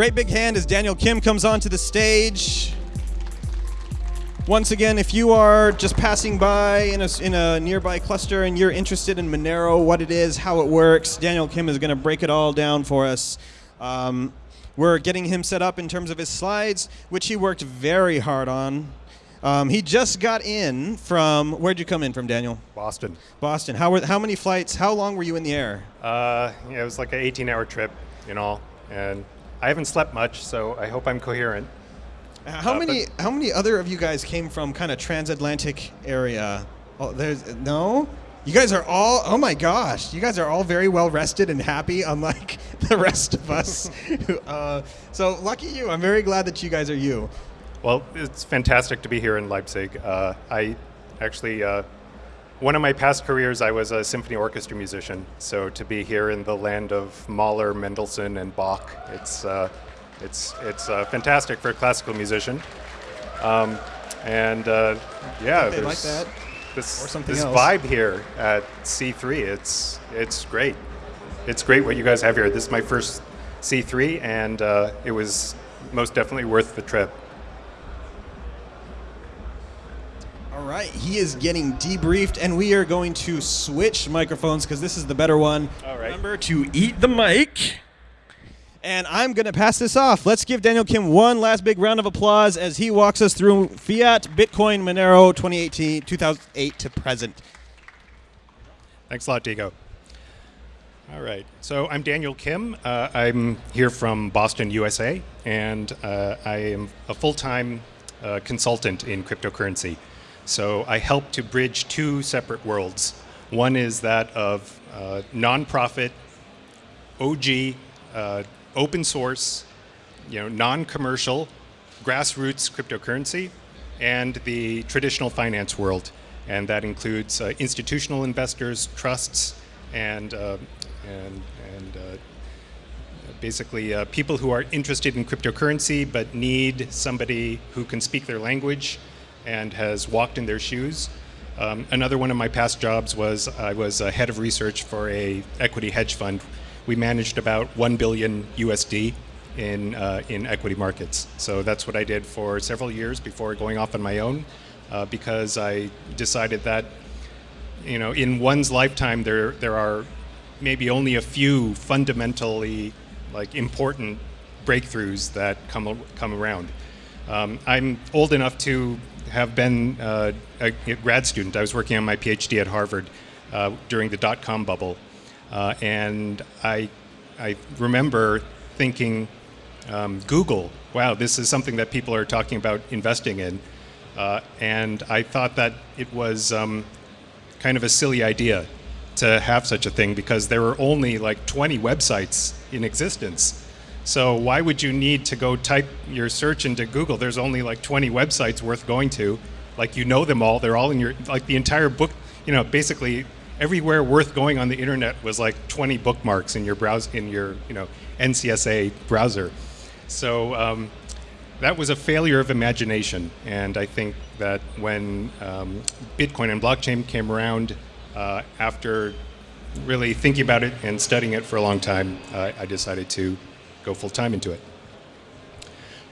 great big hand as Daniel Kim comes onto the stage. Once again, if you are just passing by in a, in a nearby cluster and you're interested in Monero, what it is, how it works, Daniel Kim is going to break it all down for us. Um, we're getting him set up in terms of his slides, which he worked very hard on. Um, he just got in from, where'd you come in from, Daniel? Boston. Boston. How, were, how many flights, how long were you in the air? Uh, yeah, it was like an 18 hour trip in all. And I haven't slept much, so I hope I'm coherent. How Uh, many how many other of you guys came from kind of transatlantic area? Oh, there's no. You guys are all oh my gosh! You guys are all very well rested and happy, unlike the rest of us. uh, so lucky you! I'm very glad that you guys are you. Well, it's fantastic to be here in Leipzig. Uh, I actually, uh, one of my past careers, I was a symphony orchestra musician. So to be here in the land of Mahler, Mendelssohn, and Bach, it's uh, it's it's uh, fantastic for a classical musician. Um, and uh, yeah, They like there's that. this Or something this vibe here at C3. It's it's great. It's great what you guys have here. This is my first C3, and uh, it was most definitely worth the trip. All right, he is getting debriefed, and we are going to switch microphones because this is the better one. All right. Remember to eat the mic. And I'm going to pass this off. Let's give Daniel Kim one last big round of applause as he walks us through Fiat, Bitcoin, Monero 2018, 2008 to present. Thanks a lot, Diego. All right. So I'm Daniel Kim. Uh, I'm here from Boston, USA, and uh, I am a full time uh, consultant in cryptocurrency. So I help to bridge two separate worlds. One is that of uh, nonprofit, OG, uh, open source, you know, non-commercial, grassroots cryptocurrency, and the traditional finance world, and that includes uh, institutional investors, trusts, and uh, and and uh, basically uh, people who are interested in cryptocurrency but need somebody who can speak their language and has walked in their shoes. Um, another one of my past jobs was I was a head of research for a equity hedge fund. We managed about 1 billion USD in, uh, in equity markets. So that's what I did for several years before going off on my own uh, because I decided that you know, in one's lifetime, there there are maybe only a few fundamentally like important breakthroughs that come come around. Um, I'm old enough to have been uh, a grad student. I was working on my PhD at Harvard uh, during the dot com bubble, uh, and I I remember thinking, um, Google, wow, this is something that people are talking about investing in, uh, and I thought that it was. Um, kind of a silly idea to have such a thing because there were only like 20 websites in existence. So why would you need to go type your search into Google? There's only like 20 websites worth going to. Like you know them all. They're all in your like the entire book. You know, basically everywhere worth going on the internet was like 20 bookmarks in your browse in your you know NCSA browser. So um, that was a failure of imagination. And I think that when um, Bitcoin and blockchain came around, uh, after really thinking about it and studying it for a long time, uh, I decided to go full time into it.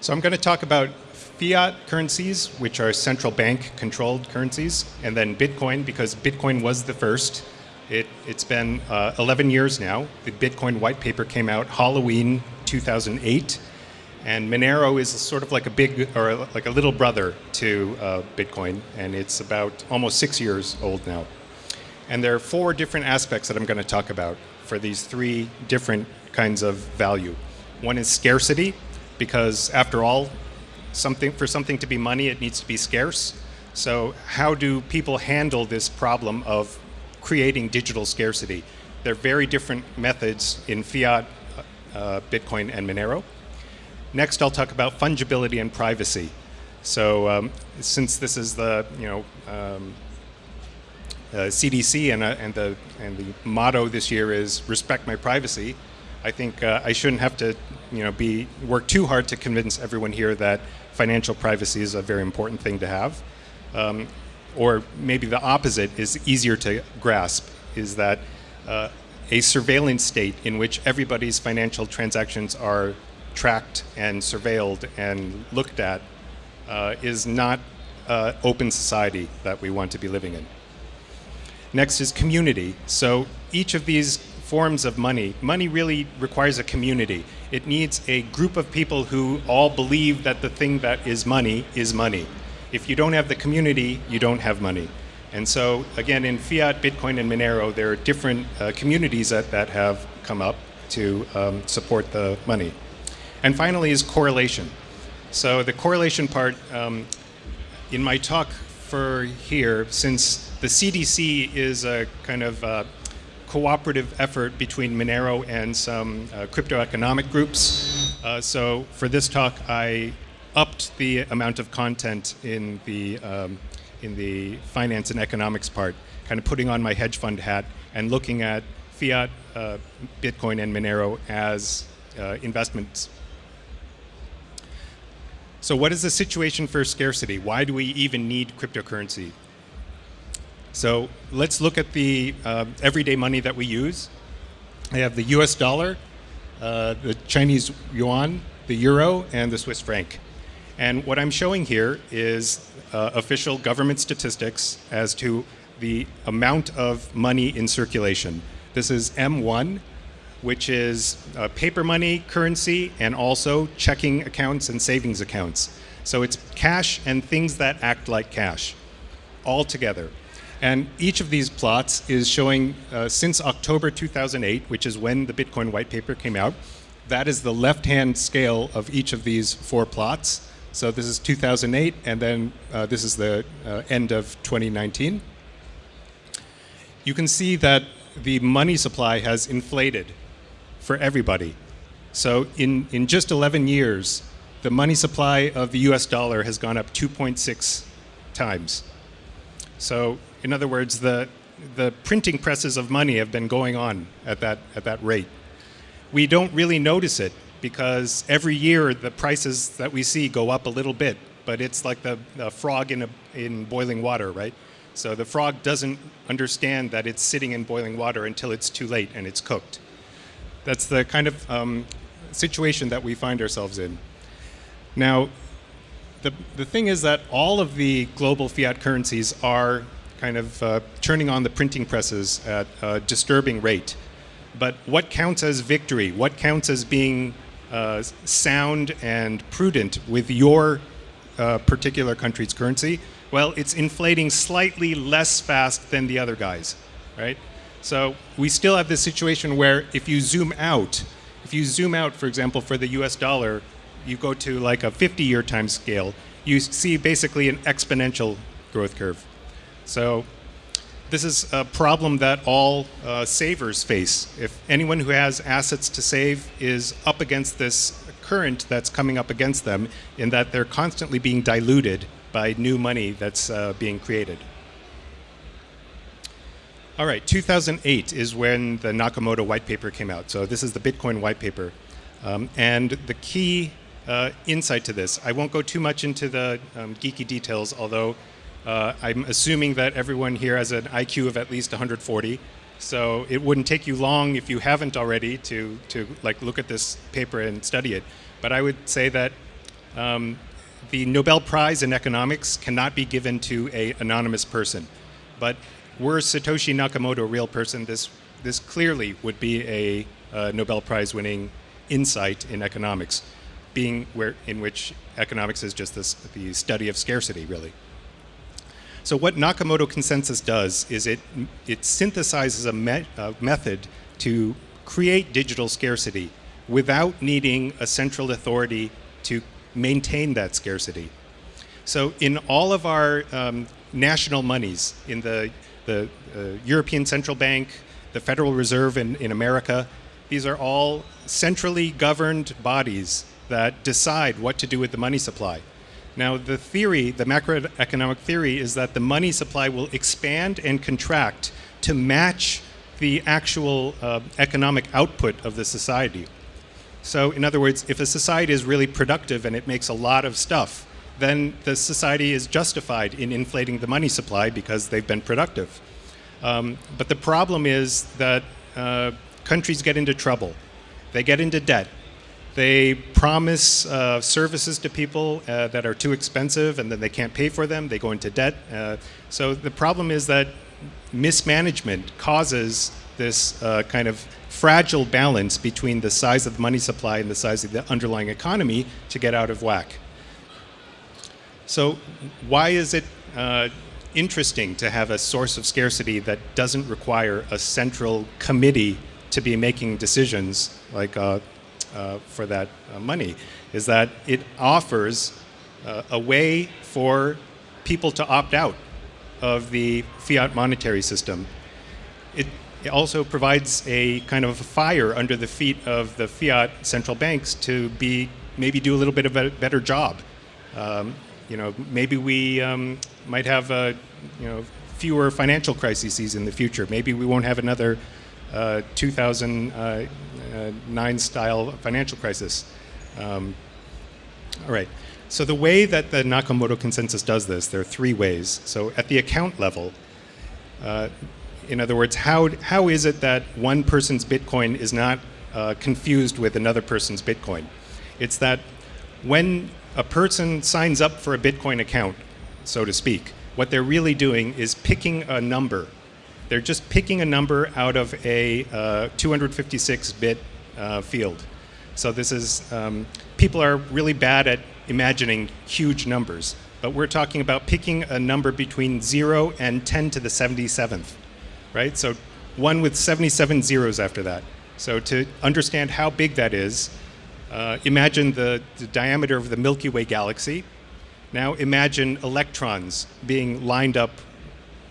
So I'm going to talk about fiat currencies, which are central bank controlled currencies, and then Bitcoin, because Bitcoin was the first. It, it's been uh, 11 years now. The Bitcoin white paper came out Halloween 2008. And Monero is sort of like a big, or like a little brother to uh, Bitcoin, and it's about almost six years old now. And there are four different aspects that I'm going to talk about for these three different kinds of value. One is scarcity, because after all, something for something to be money, it needs to be scarce. So how do people handle this problem of creating digital scarcity? There are very different methods in fiat, uh, Bitcoin, and Monero. Next, I'll talk about fungibility and privacy. So, um, since this is the you know um, uh, CDC and, uh, and the and the motto this year is respect my privacy, I think uh, I shouldn't have to you know be work too hard to convince everyone here that financial privacy is a very important thing to have. Um, or maybe the opposite is easier to grasp is that uh, a surveillance state in which everybody's financial transactions are tracked and surveilled and looked at uh, is not uh, open society that we want to be living in. Next is community. So each of these forms of money, money really requires a community. It needs a group of people who all believe that the thing that is money is money. If you don't have the community, you don't have money. And so, again, in fiat, Bitcoin, and Monero, there are different uh, communities that, that have come up to um, support the money. And finally is correlation. So the correlation part, um, in my talk for here, since the CDC is a kind of uh, cooperative effort between Monero and some uh, crypto economic groups. Uh, so for this talk, I upped the amount of content in the um, in the finance and economics part, kind of putting on my hedge fund hat and looking at fiat, uh, Bitcoin, and Monero as uh, investments. So what is the situation for scarcity? Why do we even need cryptocurrency? So let's look at the uh, everyday money that we use. I have the US dollar, uh, the Chinese yuan, the euro, and the Swiss franc. And what I'm showing here is uh, official government statistics as to the amount of money in circulation. This is M1, which is uh, paper money, currency, and also checking accounts and savings accounts. So it's cash and things that act like cash, all together. And each of these plots is showing uh, since October 2008, which is when the Bitcoin white paper came out. That is the left-hand scale of each of these four plots. So this is 2008, and then uh, this is the uh, end of 2019. You can see that the money supply has inflated for everybody. So in, in just 11 years, the money supply of the US dollar has gone up 2.6 times. So in other words, the, the printing presses of money have been going on at that, at that rate. We don't really notice it because every year the prices that we see go up a little bit, but it's like the, the frog in, a, in boiling water, right? So the frog doesn't understand that it's sitting in boiling water until it's too late and it's cooked. That's the kind of um, situation that we find ourselves in. Now, the, the thing is that all of the global fiat currencies are kind of uh, turning on the printing presses at a disturbing rate. But what counts as victory? What counts as being uh, sound and prudent with your uh, particular country's currency? Well, it's inflating slightly less fast than the other guys, right? So we still have this situation where if you zoom out, if you zoom out, for example, for the US dollar, you go to like a 50 year time scale, you see basically an exponential growth curve. So this is a problem that all uh, savers face. If anyone who has assets to save is up against this current that's coming up against them in that they're constantly being diluted by new money that's uh, being created. All right, 2008 is when the Nakamoto white paper came out. So this is the Bitcoin white paper. Um, and the key uh, insight to this, I won't go too much into the um, geeky details, although uh, I'm assuming that everyone here has an IQ of at least 140. So it wouldn't take you long if you haven't already to, to like look at this paper and study it. But I would say that um, the Nobel Prize in economics cannot be given to a anonymous person. But were Satoshi Nakamoto a real person, this, this clearly would be a, Nobel Prize winning insight in economics, being where, in which economics is just this, the study of scarcity, really. So what Nakamoto consensus does is it, it synthesizes a, me a method to create digital scarcity without needing a central authority to maintain that scarcity. So in all of our um, national monies, in the, the uh, European Central Bank, the Federal Reserve in, in America, these are all centrally governed bodies that decide what to do with the money supply. Now, the theory, the macroeconomic theory, is that the money supply will expand and contract to match the actual uh, economic output of the society. So, in other words, if a society is really productive and it makes a lot of stuff, then the society is justified in inflating the money supply because they've been productive. Um, but the problem is that uh, countries get into trouble. They get into debt They promise uh, services to people uh, that are too expensive and then they can't pay for them. They go into debt. Uh, so the problem is that mismanagement causes this uh, kind of fragile balance between the size of the money supply and the size of the underlying economy to get out of whack. So why is it uh, interesting to have a source of scarcity that doesn't require a central committee to be making decisions like uh, uh, for that uh, money? Is that it offers uh, a way for people to opt out of the fiat monetary system. It, it also provides a kind of a fire under the feet of the fiat central banks to be maybe do a little bit of a better job. Um, you know, maybe we um, might have uh, you know fewer financial crises in the future. Maybe we won't have another uh, 2009 uh, style financial crisis. Um, all right. So the way that the Nakamoto consensus does this, there are three ways. So at the account level, uh, in other words, how, how is it that one person's Bitcoin is not uh, confused with another person's Bitcoin? It's that when a person signs up for a Bitcoin account, so to speak, what they're really doing is picking a number. They're just picking a number out of a 256-bit uh, uh, field. So this is, um, people are really bad at imagining huge numbers, but we're talking about picking a number between 0 and 10 to the 77th, right? So one with 77 zeros after that. So to understand how big that is, uh, imagine the, the diameter of the Milky Way galaxy. Now imagine electrons being lined up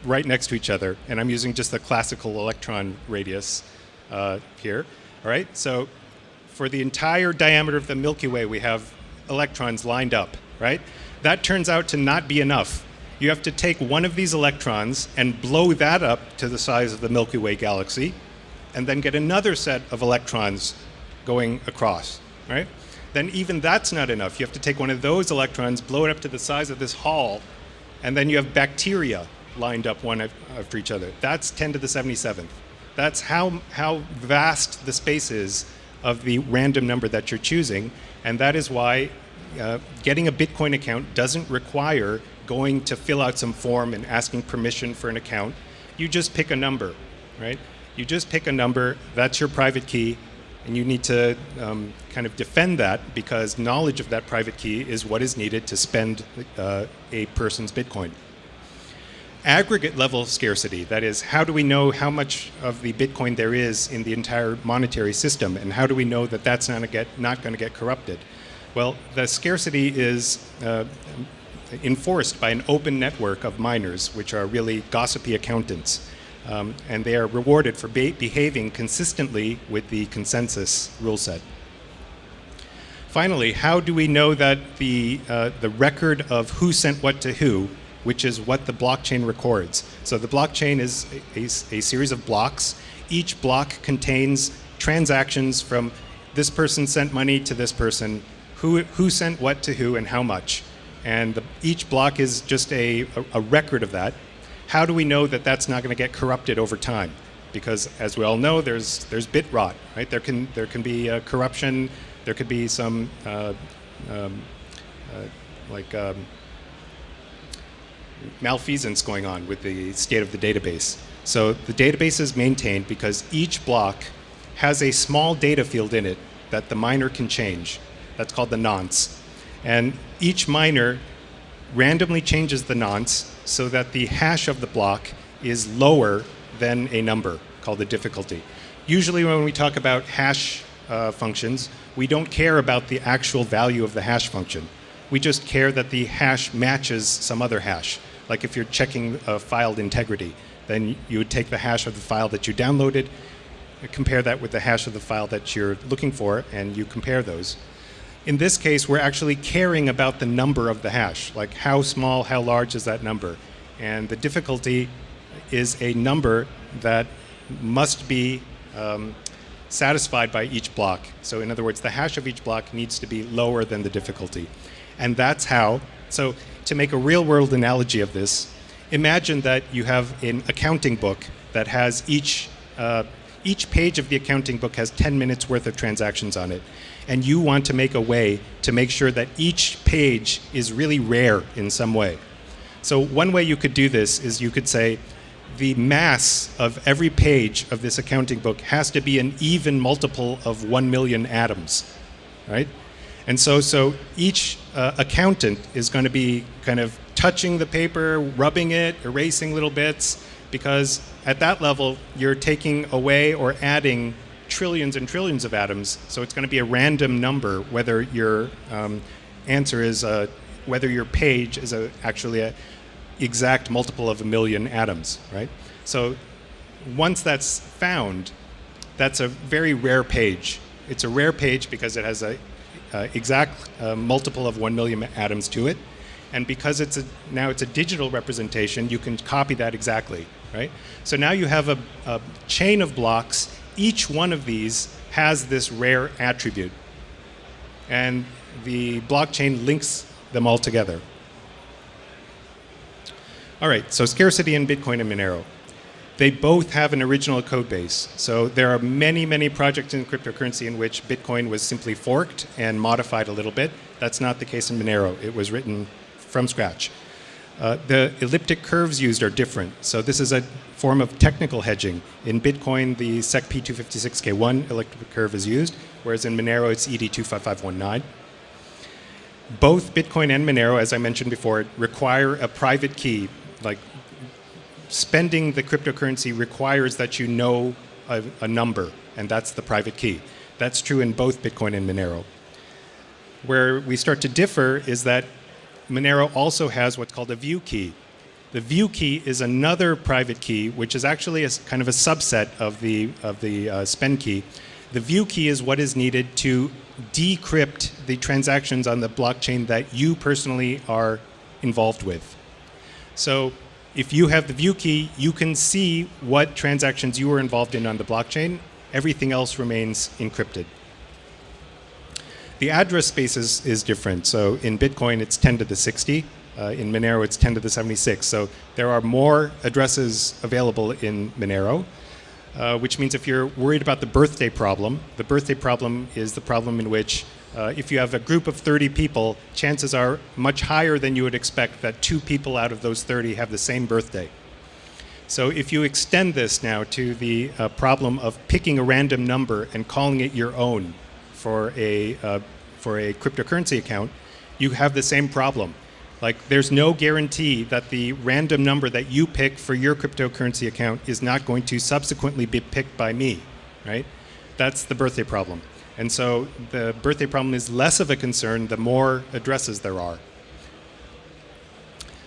right next to each other, and I'm using just the classical electron radius uh, here. All right, so for the entire diameter of the Milky Way, we have electrons lined up, right? That turns out to not be enough. You have to take one of these electrons and blow that up to the size of the Milky Way galaxy, and then get another set of electrons going across right? Then even that's not enough. You have to take one of those electrons, blow it up to the size of this hall, and then you have bacteria lined up one after each other. That's 10 to the 77th. That's how, how vast the space is of the random number that you're choosing, and that is why uh, getting a Bitcoin account doesn't require going to fill out some form and asking permission for an account. You just pick a number, right? You just pick a number, that's your private key, and you need to um, kind of defend that because knowledge of that private key is what is needed to spend uh, a person's Bitcoin. Aggregate level of scarcity, that is, how do we know how much of the Bitcoin there is in the entire monetary system, and how do we know that that's not, get, not going to get corrupted? Well, the scarcity is uh, enforced by an open network of miners, which are really gossipy accountants. Um, and they are rewarded for be behaving consistently with the consensus rule set. Finally, how do we know that the, uh, the record of who sent what to who, which is what the blockchain records? So the blockchain is a, a, series of blocks. Each block contains transactions from this person sent money to this person, who, who sent what to who and how much. And the, each block is just a, a, a record of that how do we know that that's not going to get corrupted over time? Because as we all know, there's there's bit rot, right? There can there can be uh, corruption. There could be some uh, um, uh, like um, malfeasance going on with the state of the database. So the database is maintained because each block has a small data field in it that the miner can change. That's called the nonce. And each miner randomly changes the nonce so that the hash of the block is lower than a number called the difficulty. Usually when we talk about hash uh, functions, we don't care about the actual value of the hash function. We just care that the hash matches some other hash. Like if you're checking a filed integrity, then you would take the hash of the file that you downloaded, compare that with the hash of the file that you're looking for, and you compare those. In this case, we're actually caring about the number of the hash, like how small, how large is that number. And the difficulty is a number that must be um, satisfied by each block. So in other words, the hash of each block needs to be lower than the difficulty. And that's how, so to make a real world analogy of this, imagine that you have an accounting book that has each, uh, each page of the accounting book has 10 minutes worth of transactions on it. And you want to make a way to make sure that each page is really rare in some way. So one way you could do this is you could say, the mass of every page of this accounting book has to be an even multiple of 1 million atoms, right? And so, so each uh, accountant is going to be kind of touching the paper, rubbing it, erasing little bits, because at that level, you're taking away or adding trillions and trillions of atoms. So it's going to be a random number whether your um, answer is, a, whether your page is a, actually a exact multiple of a million atoms, right? So once that's found, that's a very rare page. It's a rare page because it has a uh, exact uh, multiple of 1 million atoms to it. And because it's a, now it's a digital representation, you can copy that exactly, right? So now you have a, a chain of blocks. Each one of these has this rare attribute. And the blockchain links them all together. All right, so scarcity in Bitcoin and Monero. They both have an original code base. So there are many, many projects in cryptocurrency in which Bitcoin was simply forked and modified a little bit. That's not the case in Monero. It was written from scratch. Uh, the elliptic curves used are different. So this is a form of technical hedging. In Bitcoin, the SEC P256K1 elliptic curve is used, whereas in Monero, it's ED25519. Both Bitcoin and Monero, as I mentioned before, require a private key, like spending the cryptocurrency requires that you know a, a, number, and that's the private key. That's true in both Bitcoin and Monero. Where we start to differ is that Monero also has what's called a view key. The view key is another private key, which is actually a kind of a subset of the, of the uh, spend key. The view key is what is needed to decrypt the transactions on the blockchain that you personally are involved with. So if you have the view key, you can see what transactions you were involved in on the blockchain. Everything else remains encrypted. The address space is, is different. So in Bitcoin, it's 10 to the 60. Uh, in Monero, it's 10 to the 76. So there are more addresses available in Monero, uh, which means if you're worried about the birthday problem, the birthday problem is the problem in which uh, if you have a group of 30 people, chances are much higher than you would expect that two people out of those 30 have the same birthday. So if you extend this now to the uh, problem of picking a random number and calling it your own for a, uh, for a cryptocurrency account, you have the same problem. Like there's no guarantee that the random number that you pick for your cryptocurrency account is not going to subsequently be picked by me, right? That's the birthday problem. And so the birthday problem is less of a concern the more addresses there are.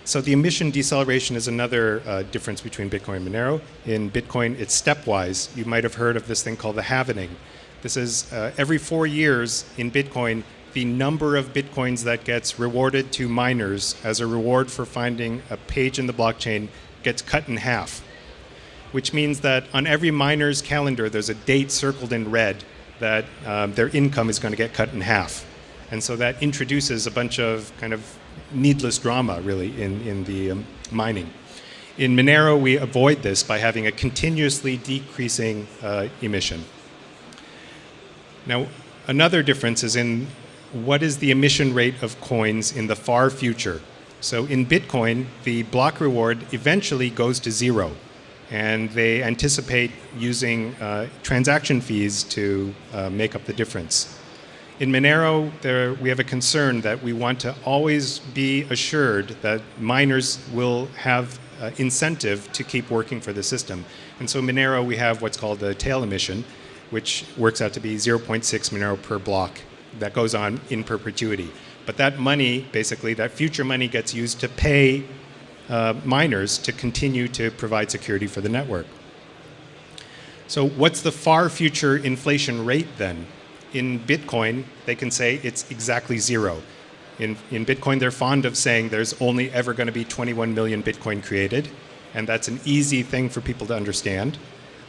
So the emission deceleration is another uh, difference between Bitcoin and Monero. In Bitcoin, it's stepwise. You might have heard of this thing called the halvening. This is uh, every four years in Bitcoin, the number of Bitcoins that gets rewarded to miners as a reward for finding a page in the blockchain gets cut in half. Which means that on every miner's calendar, there's a date circled in red that um, their income is going to get cut in half. And so that introduces a bunch of kind of needless drama, really, in, in the um, mining. In Monero, we avoid this by having a continuously decreasing uh, emission. Now, another difference is in what is the emission rate of coins in the far future. So in Bitcoin, the block reward eventually goes to zero and they anticipate using uh, transaction fees to uh, make up the difference. In Monero, there, we have a concern that we want to always be assured that miners will have uh, incentive to keep working for the system. And so Monero, we have what's called the tail emission, which works out to be 0.6 Monero per block that goes on in perpetuity. But that money, basically, that future money gets used to pay uh, miners to continue to provide security for the network. So what's the far future inflation rate then? In Bitcoin, they can say it's exactly zero. In, in Bitcoin, they're fond of saying there's only ever going to be 21 million Bitcoin created, and that's an easy thing for people to understand.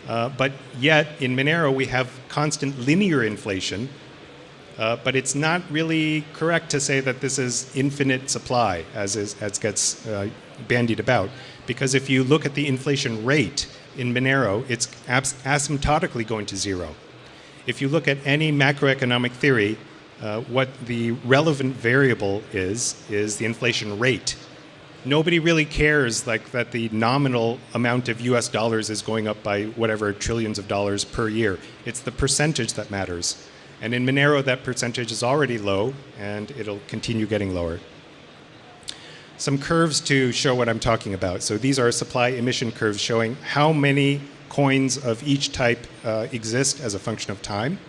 Uh, but yet, in Monero, we have constant linear inflation, uh, but it's not really correct to say that this is infinite supply, as, is, as gets uh, bandied about. Because if you look at the inflation rate, in Monero, it's asymptotically going to zero. If you look at any macroeconomic theory, uh, what the relevant variable is, is the inflation rate. Nobody really cares like that the nominal amount of US dollars is going up by whatever trillions of dollars per year. It's the percentage that matters. And in Monero, that percentage is already low, and it'll continue getting lower. Some curves to show what I'm talking about. So these are supply emission curves showing how many coins of each type uh, exist as a function of time.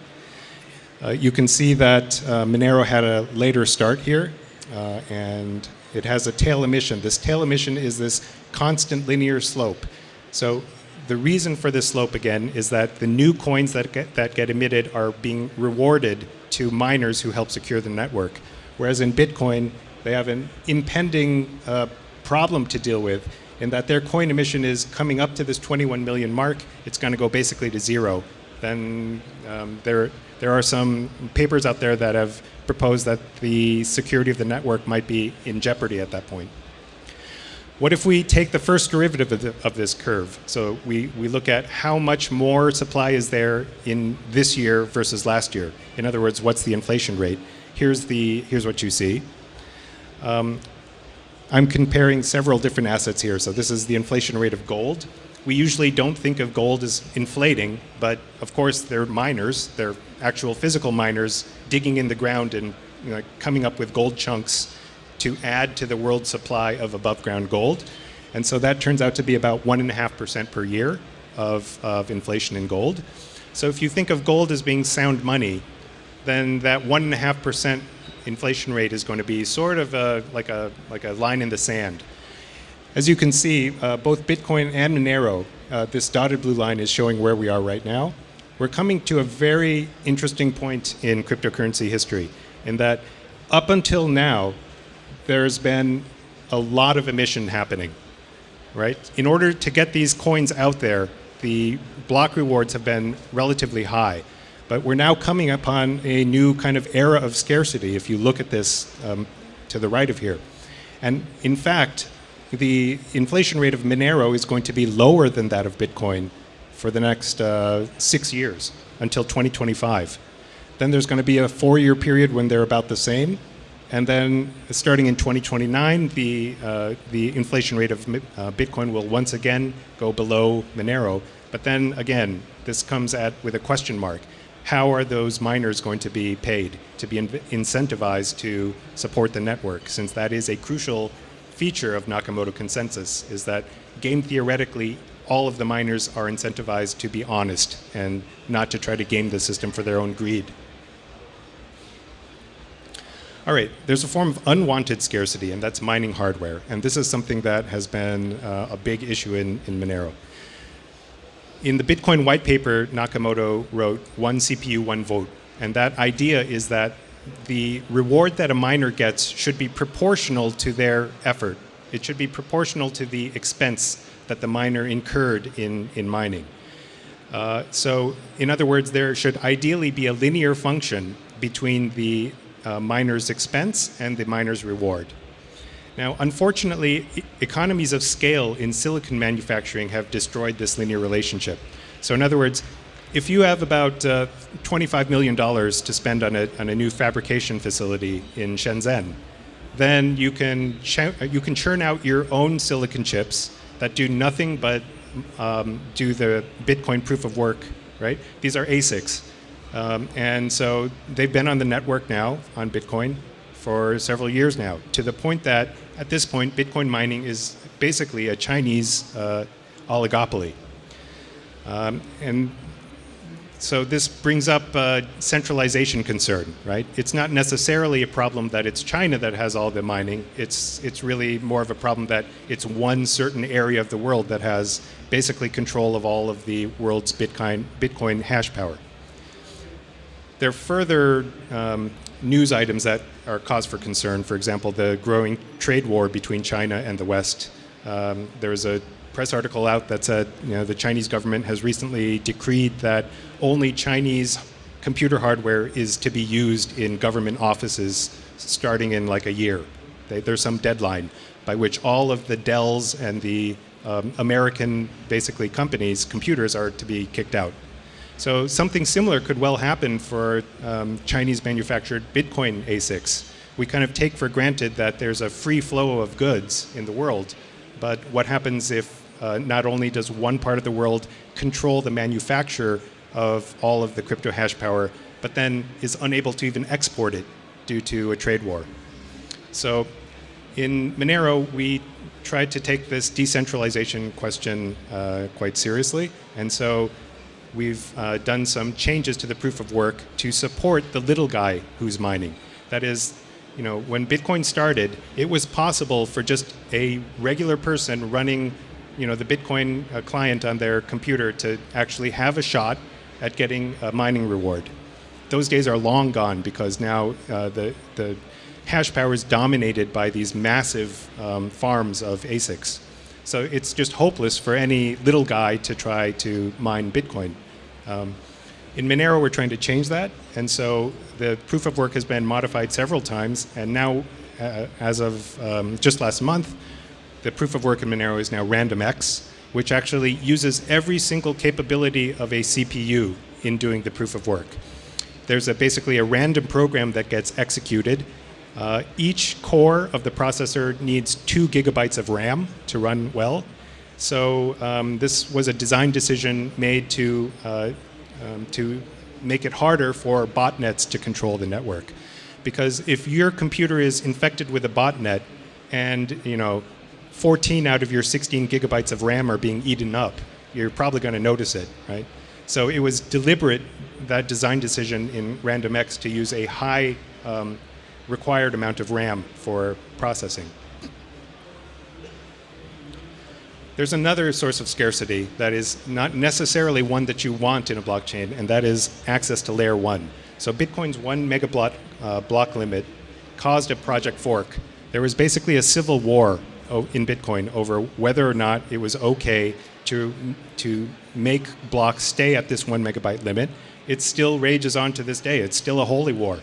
Uh, you can see that uh, Monero had a later start here, uh, and it has a tail emission. This tail emission is this constant linear slope. So the reason for this slope again is that the new coins that get, that get emitted are being rewarded to miners who help secure the network. Whereas in Bitcoin, they have an impending uh, problem to deal with in that their coin emission is coming up to this 21 million mark. It's going to go basically to zero. Then um, there, there are some papers out there that have proposed that the security of the network might be in jeopardy at that point. What if we take the first derivative of, the, of, this curve? So we, we look at how much more supply is there in this year versus last year. In other words, what's the inflation rate? Here's, the, here's what you see. Um, I'm comparing several different assets here. So this is the inflation rate of gold. We usually don't think of gold as inflating, but of course they're miners. They're actual physical miners digging in the ground and you know, coming up with gold chunks to add to the world supply of above ground gold. And so that turns out to be about 1.5% per year of, of inflation in gold. So if you think of gold as being sound money, then that 1.5% inflation rate is going to be sort of a, like, a, like a line in the sand. As you can see, uh, both Bitcoin and Monero, uh, this dotted blue line is showing where we are right now. We're coming to a very interesting point in cryptocurrency history in that up until now, there's been a lot of emission happening, right? In order to get these coins out there, the block rewards have been relatively high. But we're now coming upon a new kind of era of scarcity if you look at this um, to the right of here. And in fact, the inflation rate of Monero is going to be lower than that of Bitcoin for the next uh, six years until 2025. Then there's going to be a four year period when they're about the same. And then starting in 2029, the, uh, the inflation rate of uh, Bitcoin will once again go below Monero. But then again, this comes at with a question mark. How are those miners going to be paid to be in incentivized to support the network? Since that is a crucial feature of Nakamoto consensus, is that game theoretically, all of the miners are incentivized to be honest and not to try to game the system for their own greed. All right, there's a form of unwanted scarcity, and that's mining hardware. And this is something that has been uh, a big issue in, in Monero. In the Bitcoin white paper, Nakamoto wrote one CPU, one vote. And that idea is that the reward that a miner gets should be proportional to their effort. It should be proportional to the expense that the miner incurred in, in mining. Uh, so, in other words, there should ideally be a linear function between the uh, miner's expense and the miner's reward. Now, unfortunately, e economies of scale in silicon manufacturing have destroyed this linear relationship. So, in other words, if you have about uh, $25 million to spend on a, on a new fabrication facility in Shenzhen, then you can, you can churn out your own silicon chips that do nothing but um, do the Bitcoin proof of work, right? These are ASICs. Um, and so they've been on the network now on Bitcoin for several years now, to the point that at this point, Bitcoin mining is basically a Chinese uh, oligopoly. Um, and so this brings up a centralization concern, right? It's not necessarily a problem that it's China that has all the mining. It's, it's really more of a problem that it's one certain area of the world that has basically control of all of the world's Bitcoin, Bitcoin hash power. There further um, news items that are cause for concern. For example, the growing trade war between China and the West. Um, there's a press article out that said you know, the Chinese government has recently decreed that only Chinese computer hardware is to be used in government offices starting in like a year. They, there's some deadline by which all of the Dells and the um, American, basically, companies, computers are to be kicked out. So something similar could well happen for um, Chinese manufactured Bitcoin ASICs. We kind of take for granted that there's a free flow of goods in the world, but what happens if uh, not only does one part of the world control the manufacture of all of the crypto hash power, but then is unable to even export it due to a trade war. So in Monero, we tried to take this decentralization question uh, quite seriously, and so we've uh, done some changes to the proof of work to support the little guy who's mining. That is, you know, when Bitcoin started, it was possible for just a regular person running, you know, the Bitcoin uh, client on their computer to actually have a shot at getting a mining reward. Those days are long gone because now uh, the, the hash power is dominated by these massive um, farms of ASICs. So it's just hopeless for any little guy to try to mine Bitcoin. Um, in Monero, we're trying to change that, and so the proof of work has been modified several times, and now, uh, as of um, just last month, the proof of work in Monero is now RandomX, which actually uses every single capability of a CPU in doing the proof of work. There's a, basically a random program that gets executed. Uh, each core of the processor needs two gigabytes of RAM to run well, so um, this was a design decision made to, uh, um, to make it harder for botnets to control the network. Because if your computer is infected with a botnet and you know, 14 out of your 16 gigabytes of RAM are being eaten up, you're probably going to notice it, right? So it was deliberate, that design decision in RandomX to use a high um, required amount of RAM for processing. There's another source of scarcity that is not necessarily one that you want in a blockchain, and that is access to layer one. So Bitcoin's one megablock uh, block limit caused a project fork. There was basically a civil war in Bitcoin over whether or not it was okay to, to make blocks stay at this one megabyte limit. It still rages on to this day. It's still a holy war.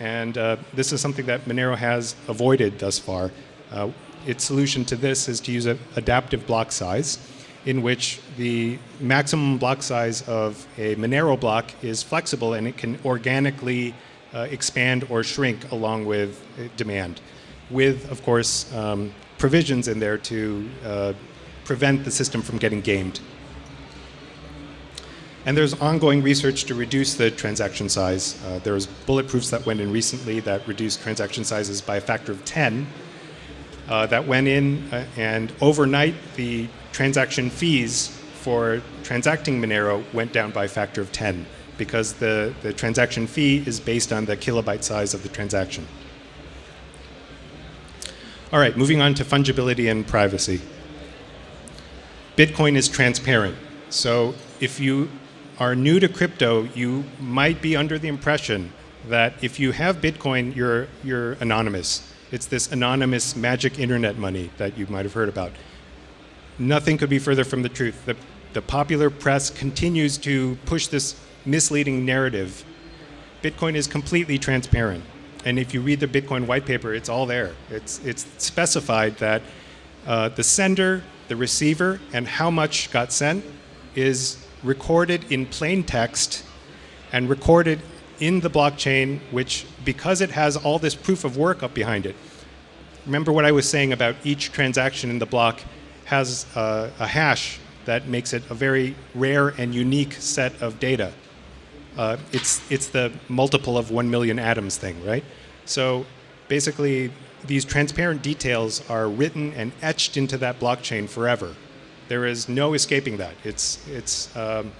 And uh, this is something that Monero has avoided thus far. Uh, its solution to this is to use an adaptive block size in which the maximum block size of a Monero block is flexible and it can organically uh, expand or shrink along with uh, demand, with, of course, um, provisions in there to uh, prevent the system from getting gamed. And there's ongoing research to reduce the transaction size. Uh, there's bulletproofs that went in recently that reduced transaction sizes by a factor of 10 uh, that went in, uh, and overnight the transaction fees for transacting Monero went down by a factor of 10 because the, the transaction fee is based on the kilobyte size of the transaction. All right, moving on to fungibility and privacy. Bitcoin is transparent. So if you are new to crypto, you might be under the impression that if you have Bitcoin, you're, you're anonymous. It's this anonymous magic internet money that you might have heard about. Nothing could be further from the truth. The, the popular press continues to push this misleading narrative. Bitcoin is completely transparent. And if you read the Bitcoin white paper, it's all there. It's, it's specified that uh, the sender, the receiver, and how much got sent is recorded in plain text and recorded in the blockchain, which because it has all this proof of work up behind it, remember what I was saying about each transaction in the block has a, a hash that makes it a very rare and unique set of data. Uh, it's, it's the multiple of one million atoms thing, right? So basically, these transparent details are written and etched into that blockchain forever. There is no escaping that. It's, it's, um,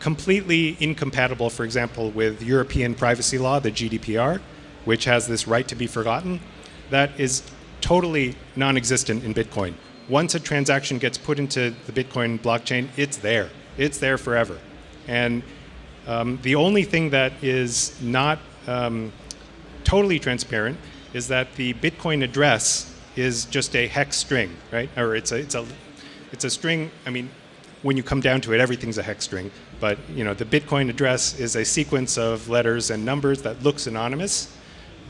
completely incompatible, for example, with European privacy law, the GDPR, which has this right to be forgotten. That is totally non-existent in Bitcoin. Once a transaction gets put into the Bitcoin blockchain, it's there. It's there forever. And um, the only thing that is not um, totally transparent is that the Bitcoin address is just a hex string, right? Or it's a, it's a, it's a string, I mean, when you come down to it, everything's a hex string. But you know, the Bitcoin address is a sequence of letters and numbers that looks anonymous.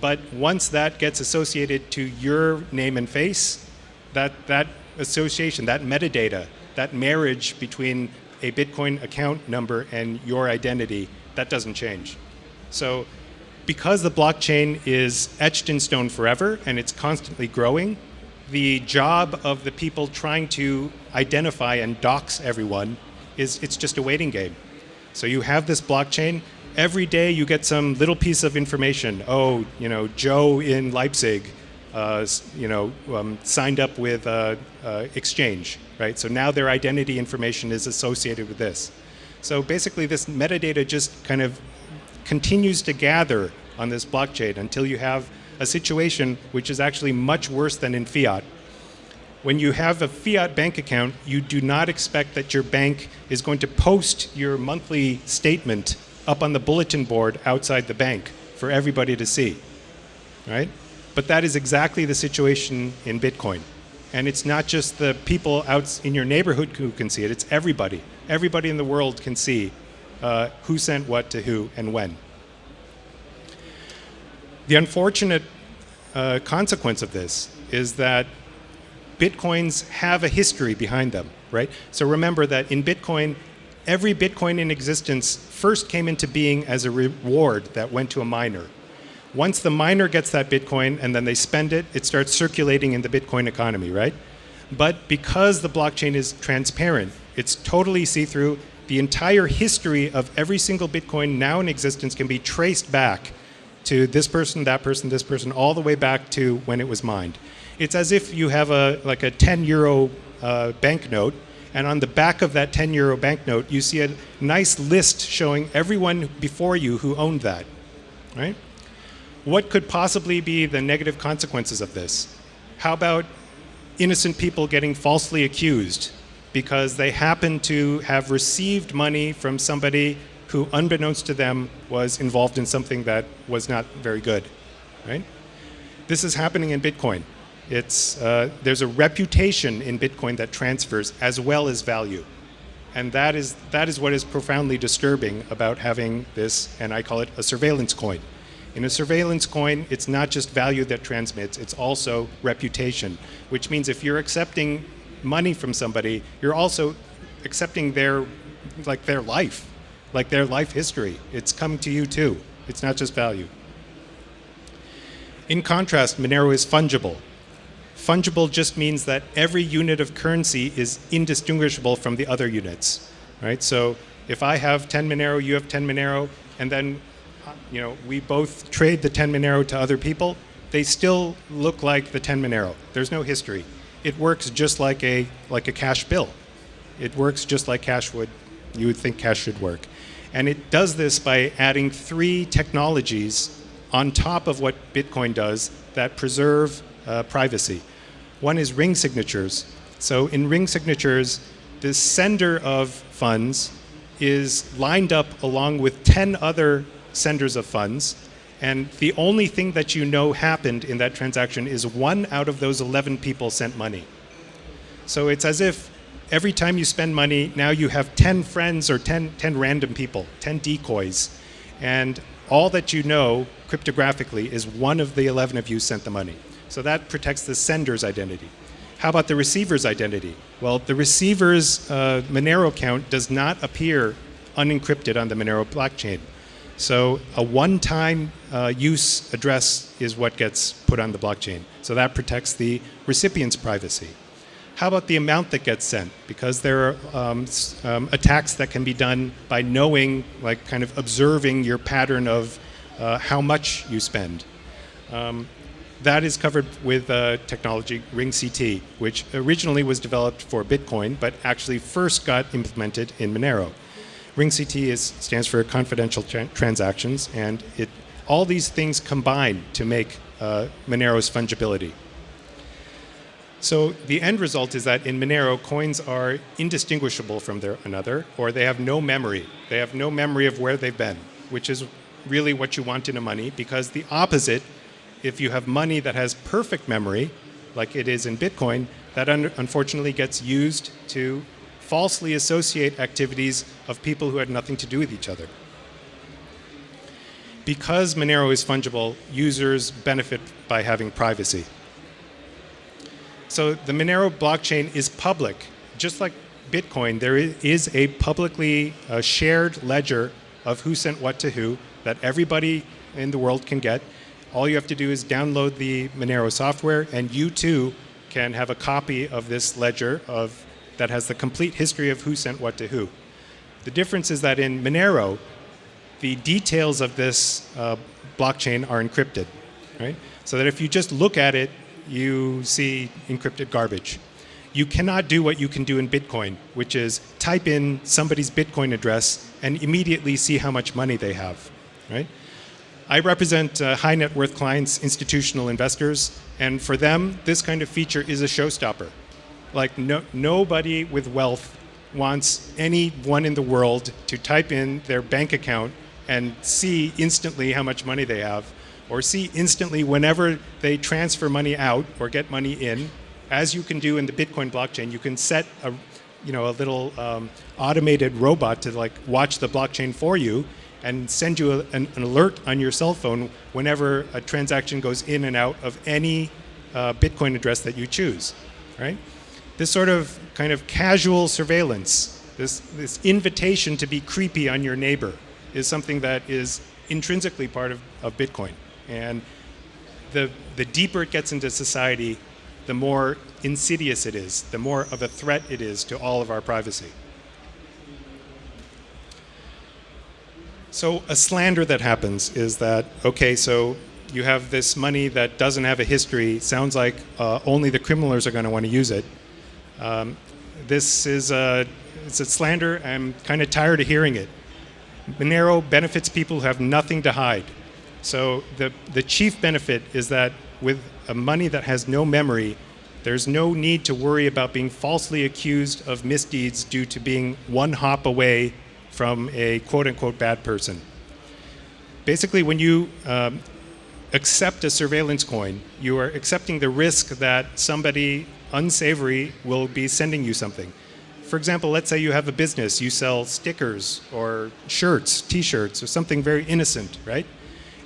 But once that gets associated to your name and face, that, that association, that metadata, that marriage between a Bitcoin account number and your identity, that doesn't change. So because the blockchain is etched in stone forever and it's constantly growing, the job of the people trying to identify and dox everyone is it's just a waiting game. So you have this blockchain. Every day you get some little piece of information. Oh, you know, Joe in Leipzig, uh, you know, um, signed up with uh, uh, Exchange, right? So now their identity information is associated with this. So basically, this metadata just kind of continues to gather on this blockchain until you have a situation which is actually much worse than in fiat, when you have a fiat bank account, you do not expect that your bank is going to post your monthly statement up on the bulletin board outside the bank for everybody to see, right? But that is exactly the situation in Bitcoin. And it's not just the people out in your neighborhood who can see it, it's everybody. Everybody in the world can see uh, who sent what to who and when. The unfortunate uh, consequence of this is that Bitcoins have a history behind them, right? So remember that in Bitcoin, every Bitcoin in existence first came into being as a reward that went to a miner. Once the miner gets that Bitcoin and then they spend it, it starts circulating in the Bitcoin economy, right? But because the blockchain is transparent, it's totally see-through, the entire history of every single Bitcoin now in existence can be traced back to this person, that person, this person, all the way back to when it was mined. It's as if you have a like a 10 euro uh, banknote, and on the back of that 10 euro banknote, you see a nice list showing everyone before you who owned that, right? What could possibly be the negative consequences of this? How about innocent people getting falsely accused because they happen to have received money from somebody who, unbeknownst to them, was involved in something that was not very good, right? This is happening in Bitcoin. It's, uh, there's a reputation in Bitcoin that transfers as well as value. And that is, that is what is profoundly disturbing about having this, and I call it a surveillance coin. In a surveillance coin, it's not just value that transmits, it's also reputation, which means if you're accepting money from somebody, you're also accepting their, like their life, like their life history. It's coming to you too. It's not just value. In contrast, Monero is fungible. Fungible just means that every unit of currency is indistinguishable from the other units, right? So if I have 10 Monero, you have 10 Monero, and then you know, we both trade the 10 Monero to other people, they still look like the 10 Monero. There's no history. It works just like a, like a cash bill. It works just like cash would, you would think cash should work. And it does this by adding three technologies on top of what Bitcoin does that preserve uh, privacy. One is ring signatures. So in ring signatures, the sender of funds is lined up along with 10 other senders of funds. And the only thing that you know happened in that transaction is one out of those 11 people sent money. So it's as if every time you spend money, now you have 10 friends or 10, 10 random people, 10 decoys. And all that you know cryptographically is one of the 11 of you sent the money. So that protects the sender's identity. How about the receiver's identity? Well, the receiver's uh, Monero account does not appear unencrypted on the Monero blockchain. So a one-time uh, use address is what gets put on the blockchain. So that protects the recipient's privacy. How about the amount that gets sent? Because there are um, um, attacks that can be done by knowing, like kind of observing your pattern of uh, how much you spend. Um, that is covered with uh, technology RingCT, which originally was developed for Bitcoin, but actually first got implemented in Monero. RingCT is, stands for confidential tra transactions, and it, all these things combine to make uh, Monero's fungibility. So the end result is that in Monero, coins are indistinguishable from their another, or they have no memory. They have no memory of where they've been, which is really what you want in a money, because the opposite if you have money that has perfect memory, like it is in Bitcoin, that un unfortunately gets used to falsely associate activities of people who had nothing to do with each other. Because Monero is fungible, users benefit by having privacy. So the Monero blockchain is public, just like Bitcoin. There is a publicly uh, shared ledger of who sent what to who that everybody in the world can get. All you have to do is download the Monero software, and you too can have a copy of this ledger of that has the complete history of who sent what to who. The difference is that in Monero, the details of this uh, blockchain are encrypted, right? So that if you just look at it, you see encrypted garbage. You cannot do what you can do in Bitcoin, which is type in somebody's Bitcoin address and immediately see how much money they have, right? I represent uh, high net worth clients, institutional investors, and for them, this kind of feature is a showstopper. Like no, nobody with wealth wants anyone in the world to type in their bank account and see instantly how much money they have, or see instantly whenever they transfer money out or get money in, as you can do in the Bitcoin blockchain, you can set a, you know, a little um, automated robot to like watch the blockchain for you and send you a, an, an, alert on your cell phone whenever a transaction goes in and out of any uh, Bitcoin address that you choose, right? This sort of kind of casual surveillance, this, this invitation to be creepy on your neighbor is something that is intrinsically part of, of Bitcoin. And the, the deeper it gets into society, the more insidious it is, the more of a threat it is to all of our privacy. So a slander that happens is that, okay, so you have this money that doesn't have a history, sounds like uh, only the criminals are going to want to use it. Um, this is a, it's a slander, I'm kind of tired of hearing it. Monero benefits people who have nothing to hide. So the, the chief benefit is that with a money that has no memory, there's no need to worry about being falsely accused of misdeeds due to being one hop away from a quote unquote bad person. Basically, when you um, accept a surveillance coin, you are accepting the risk that somebody unsavory will be sending you something. For example, let's say you have a business, you sell stickers or shirts, t-shirts, or something very innocent, right?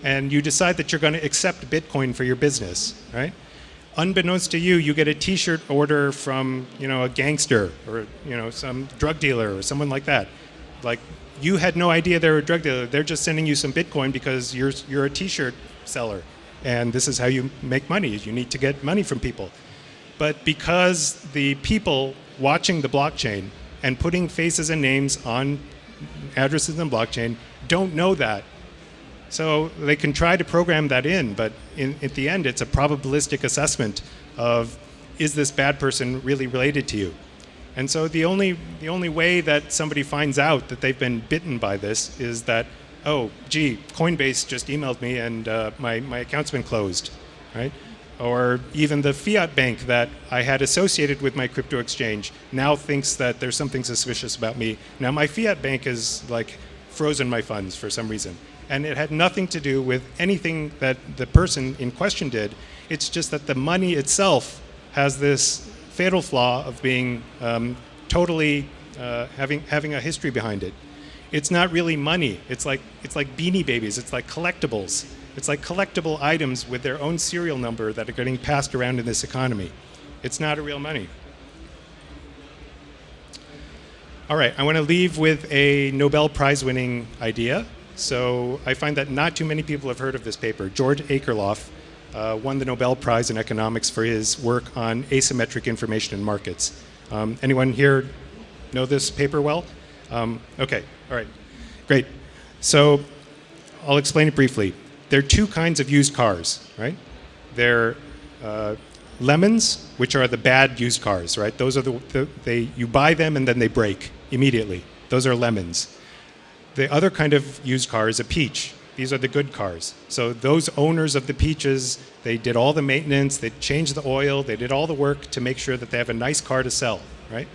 And you decide that you're going to accept Bitcoin for your business, right? Unbeknownst to you, you get a t-shirt order from, you know, a gangster or, you know, some drug dealer or someone like that. Like, you had no idea they were a drug dealer. They're just sending you some Bitcoin because you're, you're a t-shirt seller. And this is how you make money. You need to get money from people. But because the people watching the blockchain and putting faces and names on addresses in blockchain don't know that. So they can try to program that in, but in, at the end, it's a probabilistic assessment of is this bad person really related to you? And so the only, the only way that somebody finds out that they've been bitten by this is that, oh, gee, Coinbase just emailed me and uh, my, my account's been closed, right? or even the fiat bank that I had associated with my crypto exchange now thinks that there's something suspicious about me. Now my fiat bank is like frozen my funds for some reason. And it had nothing to do with anything that the person in question did. It's just that the money itself has this fatal flaw of being um, totally uh, having, having a history behind it. It's not really money. It's like, it's like beanie babies. It's like collectibles. It's like collectible items with their own serial number that are getting passed around in this economy. It's not a real money. All right, I want to leave with a Nobel Prize winning idea. So I find that not too many people have heard of this paper. George Akerlof uh, won the Nobel Prize in economics for his work on asymmetric information in markets. Um, anyone here know this paper well? Um, okay, all right, great. So I'll explain it briefly there are two kinds of used cars, right? There uh, lemons, which are the bad used cars, right? Those are the, the, they you buy them and then they break immediately. Those are lemons. The other kind of used car is a peach. These are the good cars. So those owners of the peaches, they did all the maintenance, they changed the oil, they did all the work to make sure that they have a nice car to sell, right?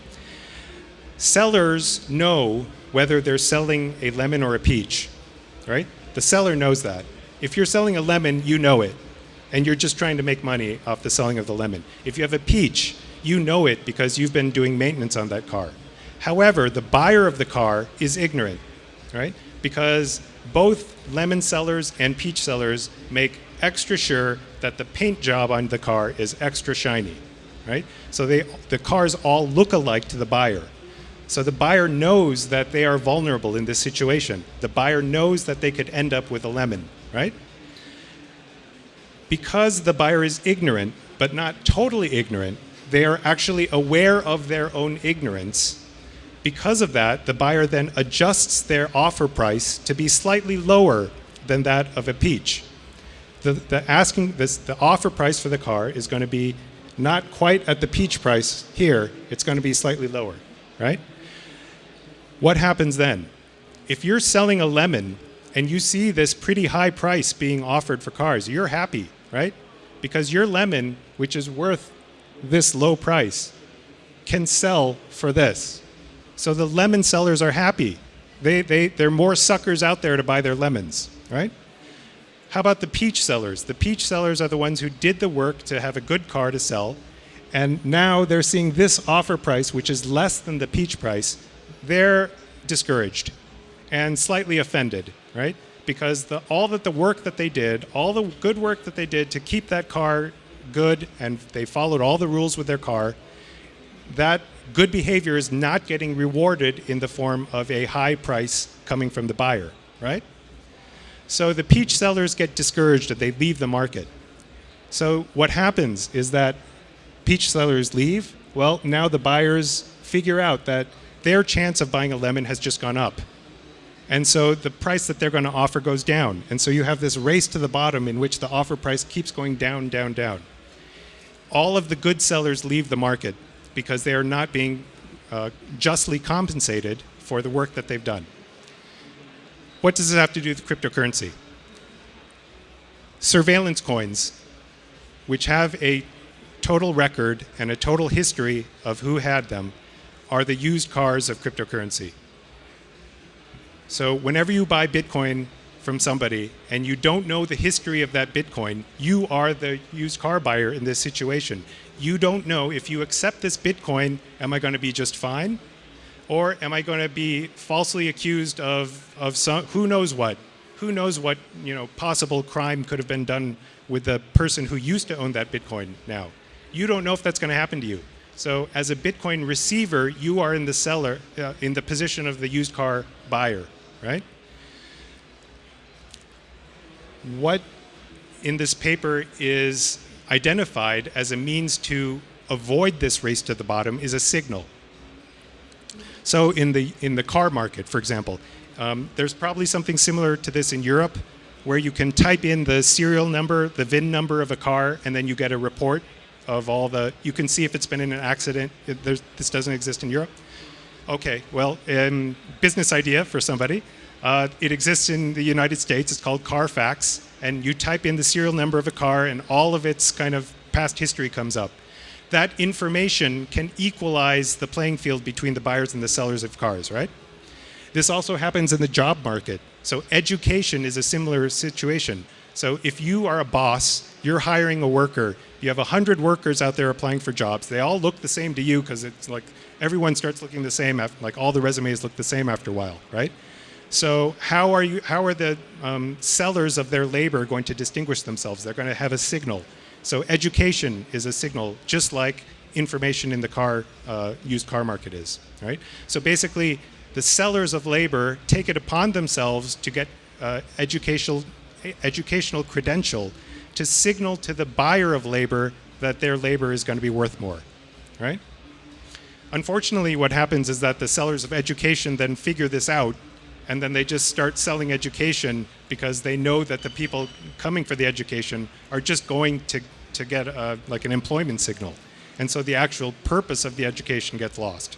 Sellers know whether they're selling a lemon or a peach, right? The seller knows that. If you're selling a lemon, you know it, and you're just trying to make money off the selling of the lemon. If you have a peach, you know it because you've been doing maintenance on that car. However, the buyer of the car is ignorant, right? Because both lemon sellers and peach sellers make extra sure that the paint job on the car is extra shiny, right? So they, the cars all look alike to the buyer. So the buyer knows that they are vulnerable in this situation. The buyer knows that they could end up with a lemon, right? Because the buyer is ignorant, but not totally ignorant, they are actually aware of their own ignorance. Because of that, the buyer then adjusts their offer price to be slightly lower than that of a peach. The, the asking this, the offer price for the car is going to be not quite at the peach price here, it's going to be slightly lower, right? What happens then? If you're selling a lemon and you see this pretty high price being offered for cars, you're happy, right? Because your lemon, which is worth this low price, can sell for this. So the lemon sellers are happy. They, they, there are more suckers out there to buy their lemons, right? How about the peach sellers? The peach sellers are the ones who did the work to have a good car to sell, and now they're seeing this offer price, which is less than the peach price, they're discouraged and slightly offended, right? Because the, all that the work that they did, all the good work that they did to keep that car good and they followed all the rules with their car, that good behavior is not getting rewarded in the form of a high price coming from the buyer, right? So the peach sellers get discouraged and they leave the market. So what happens is that peach sellers leave. Well, now the buyers figure out that their chance of buying a lemon has just gone up. And so the price that they're going to offer goes down. And so you have this race to the bottom in which the offer price keeps going down, down, down. All of the good sellers leave the market because they are not being uh, justly compensated for the work that they've done. What does this have to do with cryptocurrency? Surveillance coins, which have a total record and a total history of who had them, are the used cars of cryptocurrency. So whenever you buy Bitcoin from somebody and you don't know the history of that Bitcoin, you are the used car buyer in this situation. You don't know if you accept this Bitcoin, am I going to be just fine? Or am I going to be falsely accused of, of some, who knows what? Who knows what you know, possible crime could have been done with the person who used to own that Bitcoin now? You don't know if that's going to happen to you. So as a Bitcoin receiver, you are in the seller, uh, in the position of the used car buyer, right? What in this paper is identified as a means to avoid this race to the bottom is a signal. So in the, in the car market, for example, um, there's probably something similar to this in Europe where you can type in the serial number, the VIN number of a car, and then you get a report of all the, you can see if it's been in an accident. It, this doesn't exist in Europe. Okay, well, um, business idea for somebody. Uh, it exists in the United States. It's called Carfax. And you type in the serial number of a car and all of its kind of past history comes up. That information can equalize the playing field between the buyers and the sellers of cars, right? This also happens in the job market. So education is a similar situation. So if you are a boss, you're hiring a worker, you have 100 workers out there applying for jobs. They all look the same to you because it's like everyone starts looking the same, after, like all the resumes look the same after a while, right? So how are, you, how are the um, sellers of their labor going to distinguish themselves? They're going to have a signal. So education is a signal, just like information in the car, uh, used car market is, right? So basically, the sellers of labor take it upon themselves to get uh, educational, educational credential to signal to the buyer of labor that their labor is going to be worth more, right? Unfortunately, what happens is that the sellers of education then figure this out and then they just start selling education because they know that the people coming for the education are just going to, to get a, like an employment signal. And so the actual purpose of the education gets lost.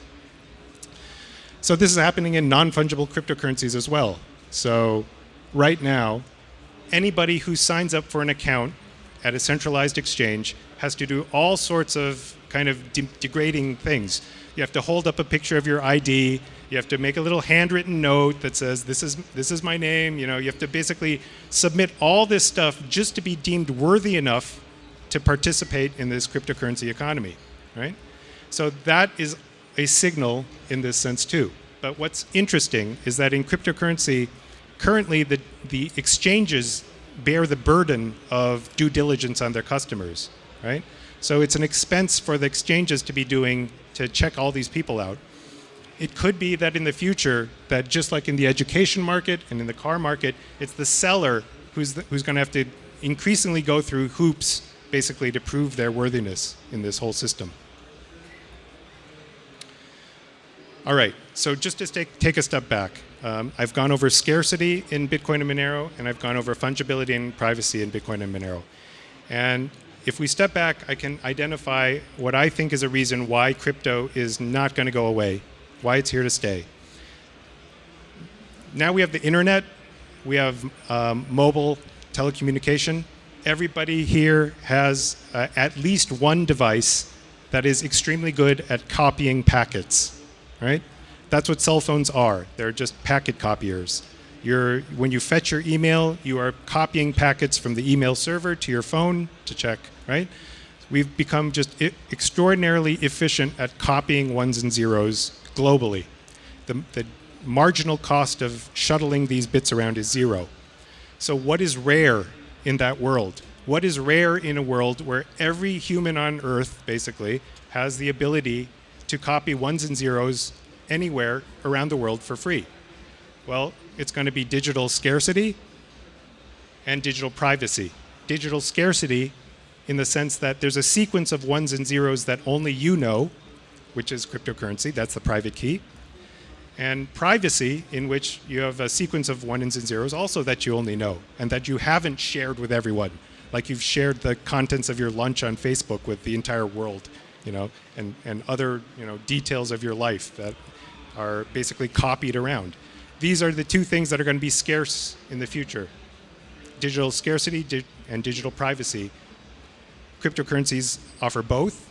So this is happening in non-fungible cryptocurrencies as well. So right now, anybody who signs up for an account at a centralized exchange has to do all sorts of kind of de degrading things. You have to hold up a picture of your ID. You have to make a little handwritten note that says, this is, this is my name. You know, you have to basically submit all this stuff just to be deemed worthy enough to participate in this cryptocurrency economy, right? So that is a signal in this sense too. But what's interesting is that in cryptocurrency, currently the, the exchanges bear the burden of due diligence on their customers, right? So it's an expense for the exchanges to be doing to check all these people out. It could be that in the future, that just like in the education market and in the car market, it's the seller who's, the, who's going to have to increasingly go through hoops basically to prove their worthiness in this whole system. All right, so just to take, take a step back, um, I've gone over scarcity in Bitcoin and Monero, and I've gone over fungibility and privacy in Bitcoin and Monero. And if we step back, I can identify what I think is a reason why crypto is not going to go away, why it's here to stay. Now we have the internet, we have um, mobile telecommunication. Everybody here has uh, at least one device that is extremely good at copying packets, right? That's what cell phones are. They're just packet copiers. You're, when you fetch your email, you are copying packets from the email server to your phone to check, right? We've become just extraordinarily efficient at copying ones and zeros globally. The, the marginal cost of shuttling these bits around is zero. So what is rare in that world? What is rare in a world where every human on Earth, basically, has the ability to copy ones and zeros anywhere around the world for free? Well, it's going to be digital scarcity and digital privacy. Digital scarcity in the sense that there's a sequence of ones and zeros that only you know, which is cryptocurrency, that's the private key. And privacy, in which you have a sequence of ones and zeros also that you only know and that you haven't shared with everyone. Like you've shared the contents of your lunch on Facebook with the entire world, you know, and, and other, you know, details of your life that are basically copied around. These are the two things that are going to be scarce in the future. Digital scarcity and digital privacy. Cryptocurrencies offer both,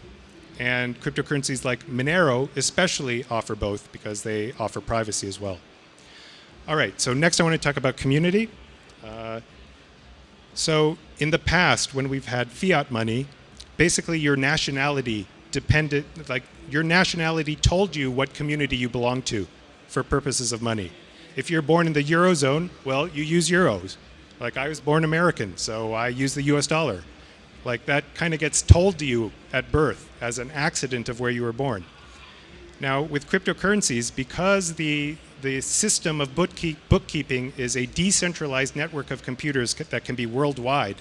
and cryptocurrencies like Monero especially offer both because they offer privacy as well. All right, so next I want to talk about community. Uh, so in the past, when we've had fiat money, basically your nationality depended, like your nationality told you what community you belong to for purposes of money. If you're born in the Eurozone, well, you use euros. Like I was born American, so I use the US dollar. Like that kind of gets told to you at birth as an accident of where you were born. Now with cryptocurrencies, because the, the system of bookkeep, bookkeeping is a decentralized network of computers that can be worldwide,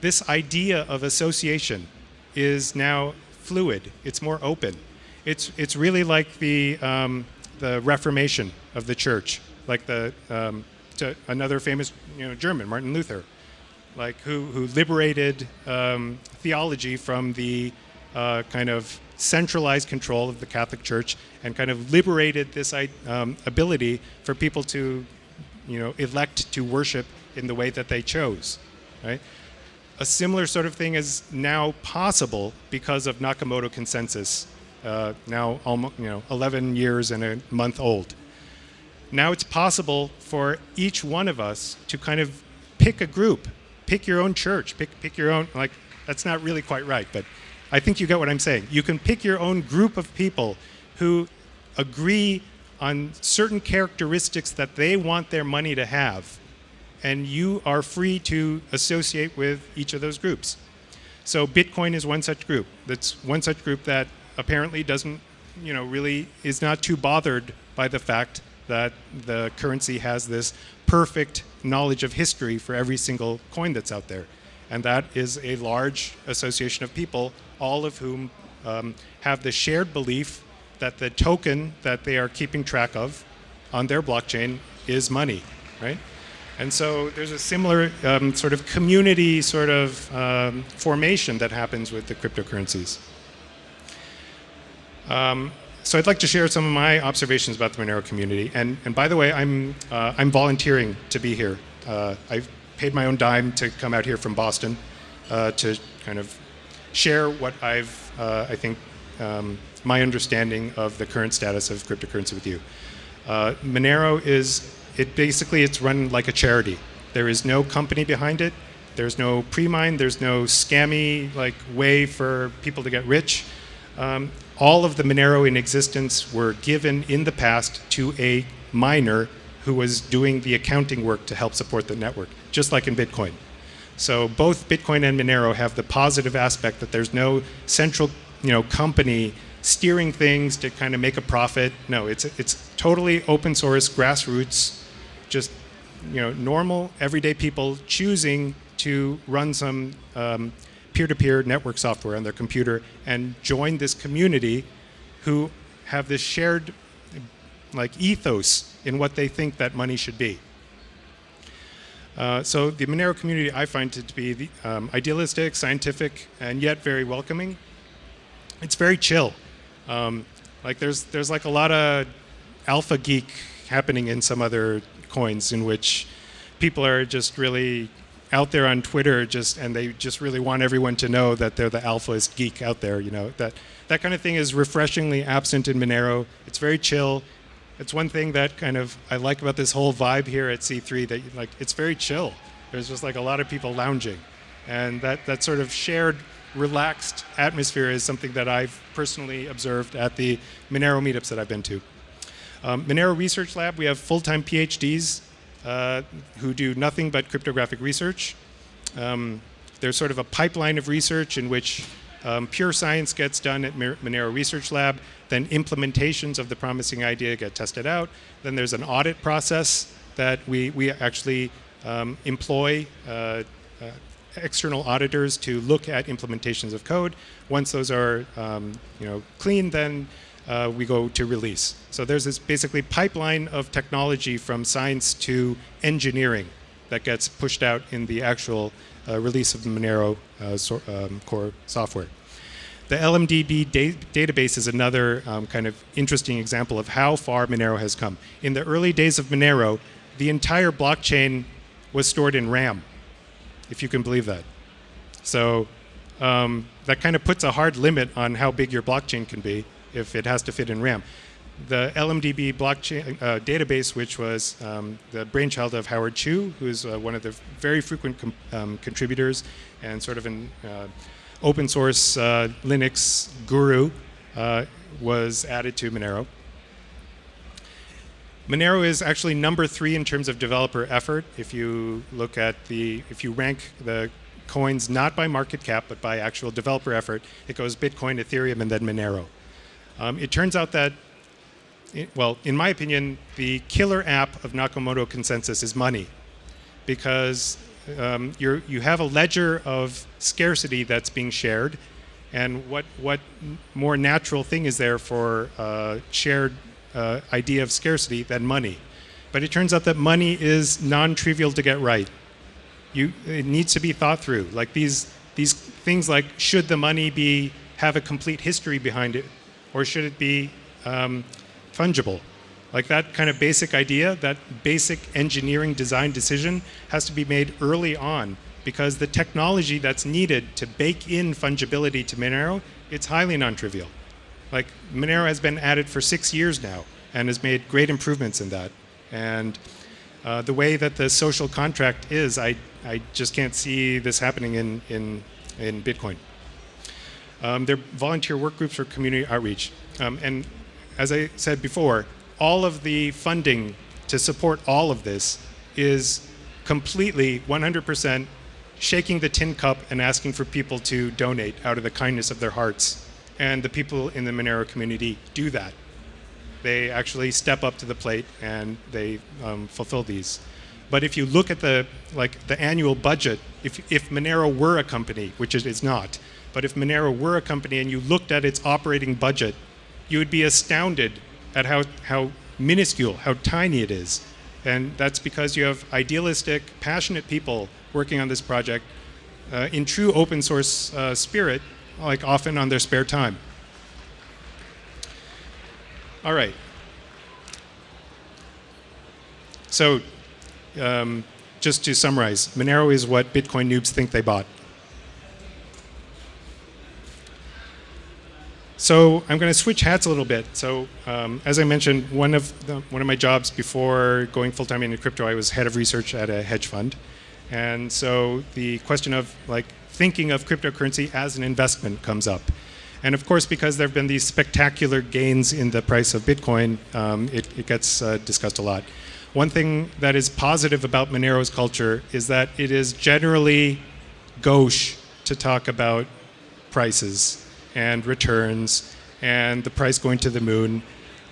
this idea of association is now fluid, it's more open. It's, it's really like the, um, the Reformation of the church like the um, another famous you know, German, Martin Luther, like who, who liberated um, theology from the uh, kind of centralized control of the Catholic Church and kind of liberated this um, ability for people to you know, elect to worship in the way that they chose. Right? A similar sort of thing is now possible because of Nakamoto consensus, uh, now almost, you know, 11 years and a month old now it's possible for each one of us to kind of pick a group, pick your own church, pick, pick your own, like, that's not really quite right, but I think you get what I'm saying. You can pick your own group of people who agree on certain characteristics that they want their money to have, and you are free to associate with each of those groups. So Bitcoin is one such group. That's one such group that apparently doesn't, you know, really is not too bothered by the fact that the currency has this perfect knowledge of history for every single coin that's out there. And that is a large association of people, all of whom um, have the shared belief that the token that they are keeping track of on their blockchain is money, right? And so there's a similar um, sort of community sort of um, formation that happens with the cryptocurrencies. Um, so I'd like to share some of my observations about the Monero community. And, and by the way, I'm, uh, I'm volunteering to be here. Uh, I've paid my own dime to come out here from Boston uh, to kind of share what I've, uh, I think, um, my understanding of the current status of cryptocurrency with you. Uh, Monero is, it basically, it's run like a charity. There is no company behind it. There's no pre-mine. There's no scammy like way for people to get rich. Um, all of the Monero in existence were given in the past to a miner who was doing the accounting work to help support the network, just like in Bitcoin. So both Bitcoin and Monero have the positive aspect that there's no central, you know, company steering things to kind of make a profit. No, it's it's totally open source, grassroots, just you know, normal everyday people choosing to run some um, peer-to-peer network software on their computer and join this community who have this shared like ethos in what they think that money should be. Uh, so the Monero community I find it to be the, um, idealistic, scientific, and yet very welcoming. It's very chill. Um, like there's there's like a lot of alpha geek happening in some other coins in which people are just really out there on Twitter just and they just really want everyone to know that they're the alphaist geek out there, you know. That that kind of thing is refreshingly absent in Monero. It's very chill. It's one thing that kind of I like about this whole vibe here at C3 that like it's very chill. There's just like a lot of people lounging. And that that sort of shared relaxed atmosphere is something that I've personally observed at the Monero meetups that I've been to. Um, Monero Research Lab, we have full-time PhDs uh, who do nothing but cryptographic research. Um, there's sort of a pipeline of research in which um, pure science gets done at Monero Research Lab, then implementations of the promising idea get tested out. Then there's an audit process that we, we actually um, employ uh, uh, external auditors to look at implementations of code. Once those are um, you know, clean, then uh, we go to release. So there's this basically pipeline of technology from science to engineering that gets pushed out in the actual release of the Monero uh, so, um, core software. The LMDB da database is another um, kind of interesting example of how far Monero has come. In the early days of Monero, the entire blockchain was stored in RAM, if you can believe that. So um, that kind of puts a hard limit on how big your blockchain can be if it has to fit in RAM. The LMDB blockchain uh, database, which was um, the brainchild of Howard Chu, who's uh, one of the very frequent um, contributors and sort of an uh, open source uh, Linux guru, uh, was added to Monero. Monero is actually number three in terms of developer effort. If you look at the, if you rank the coins not by market cap, but by actual developer effort, it goes Bitcoin, Ethereum, and then Monero. Um, it turns out that, well, in my opinion, the killer app of Nakamoto consensus is money because um, you have a ledger of scarcity that's being shared and what, what more natural thing is there for a shared uh, idea of scarcity than money? But it turns out that money is non-trivial to get right. You, it needs to be thought through. Like these, these things like, should the money be, have a complete history behind it? or should it be um, fungible? Like that kind of basic idea, that basic engineering design decision has to be made early on because the technology that's needed to bake in fungibility to Monero, it's highly non-trivial. Like Monero has been added for six years now and has made great improvements in that. And uh, the way that the social contract is, I, I just can't see this happening in, in, in Bitcoin. Um, they're volunteer work groups for community outreach. Um, and as I said before, all of the funding to support all of this is completely 100% shaking the tin cup and asking for people to donate out of the kindness of their hearts. And the people in the Monero community do that. They actually step up to the plate and they um, fulfill these. But if you look at the like the annual budget, if, if Monero were a company, which it is not, but if Monero were a company and you looked at its operating budget, you would be astounded at how, how minuscule, how tiny it is. And that's because you have idealistic, passionate people working on this project uh, in true open source uh, spirit, like often on their spare time. All right. So um, just to summarize, Monero is what Bitcoin noobs think they bought. So I'm going to switch hats a little bit. So um, as I mentioned, one of the, one of my jobs before going full time into crypto, I was head of research at a hedge fund, and so the question of like thinking of cryptocurrency as an investment comes up. And of course, because there have been these spectacular gains in the price of Bitcoin, um, it, it, gets uh, discussed a lot. one thing that is positive about Monero's culture is that it is generally gauche to talk about prices and returns and the price going to the moon.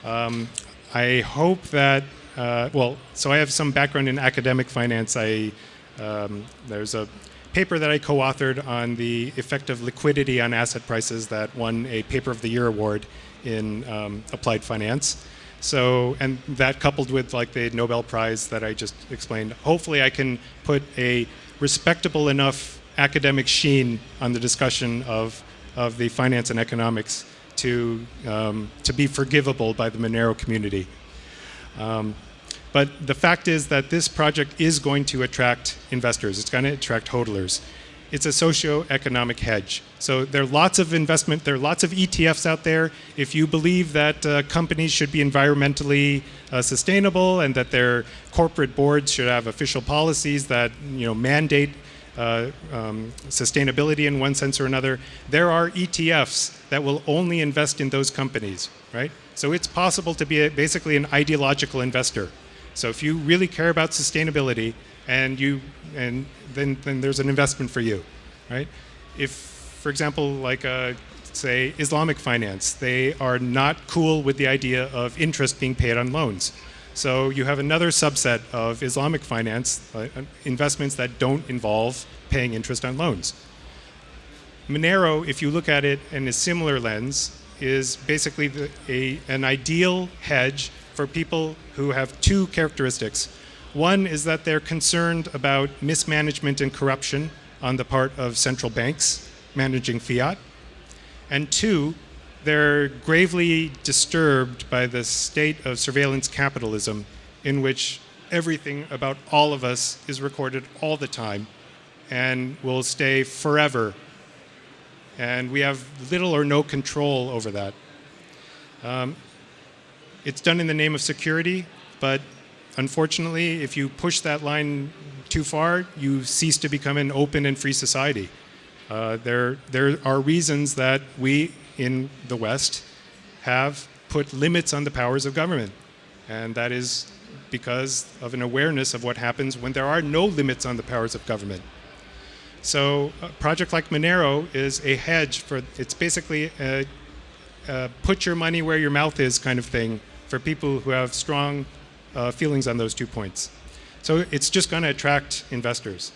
Um, I hope that, uh, well, so I have some background in academic finance. I, um, there's a paper that I co-authored on the effect of liquidity on asset prices that won a Paper of the Year award in um, applied finance. So, and that coupled with like the Nobel Prize that I just explained, hopefully I can put a respectable enough academic sheen on the discussion of, of the finance and economics to, um, to be forgivable by the Monero community. Um, but the fact is that this project is going to attract investors. It's going to attract hodlers. It's a socio-economic hedge. So there are lots of investment, there are lots of ETFs out there. If you believe that uh, companies should be environmentally uh, sustainable and that their corporate boards should have official policies that you know mandate uh, um, sustainability in one sense or another, there are ETFs that will only invest in those companies, right? So it's possible to be a, basically an ideological investor. So if you really care about sustainability and you and then then there's an investment for you, right? If for example like uh, say Islamic finance, they are not cool with the idea of interest being paid on loans. So you have another subset of Islamic finance uh, investments that don't involve paying interest on loans. Monero, if you look at it in a similar lens, is basically the, a, an ideal hedge for people who have two characteristics. One is that they're concerned about mismanagement and corruption on the part of central banks managing fiat. And two, they're gravely disturbed by the state of surveillance capitalism in which everything about all of us is recorded all the time and will stay forever. And we have little or no control over that. Um, it's done in the name of security, but unfortunately, if you push that line too far, you cease to become an open and free society. Uh, there, there are reasons that we in the West have put limits on the powers of government. And that is because of an awareness of what happens when there are no limits on the powers of government. So a project like Monero is a hedge for, it's basically a, a put your money where your mouth is kind of thing for people who have strong uh, feelings on those two points. So it's just going to attract investors.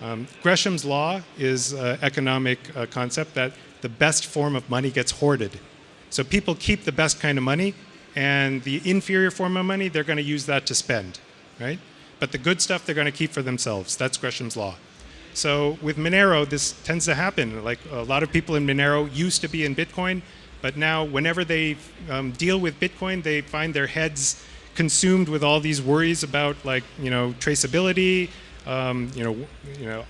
Um, Gresham's law is an economic uh, concept that the best form of money gets hoarded. So people keep the best kind of money, and the inferior form of money, they're going to use that to spend, right? But the good stuff, they're going to keep for themselves. That's Gresham's law. So with Monero, this tends to happen. Like a lot of people in Monero used to be in Bitcoin, but now whenever they um, deal with Bitcoin, they find their heads consumed with all these worries about like, you know, traceability, um, you know, you know,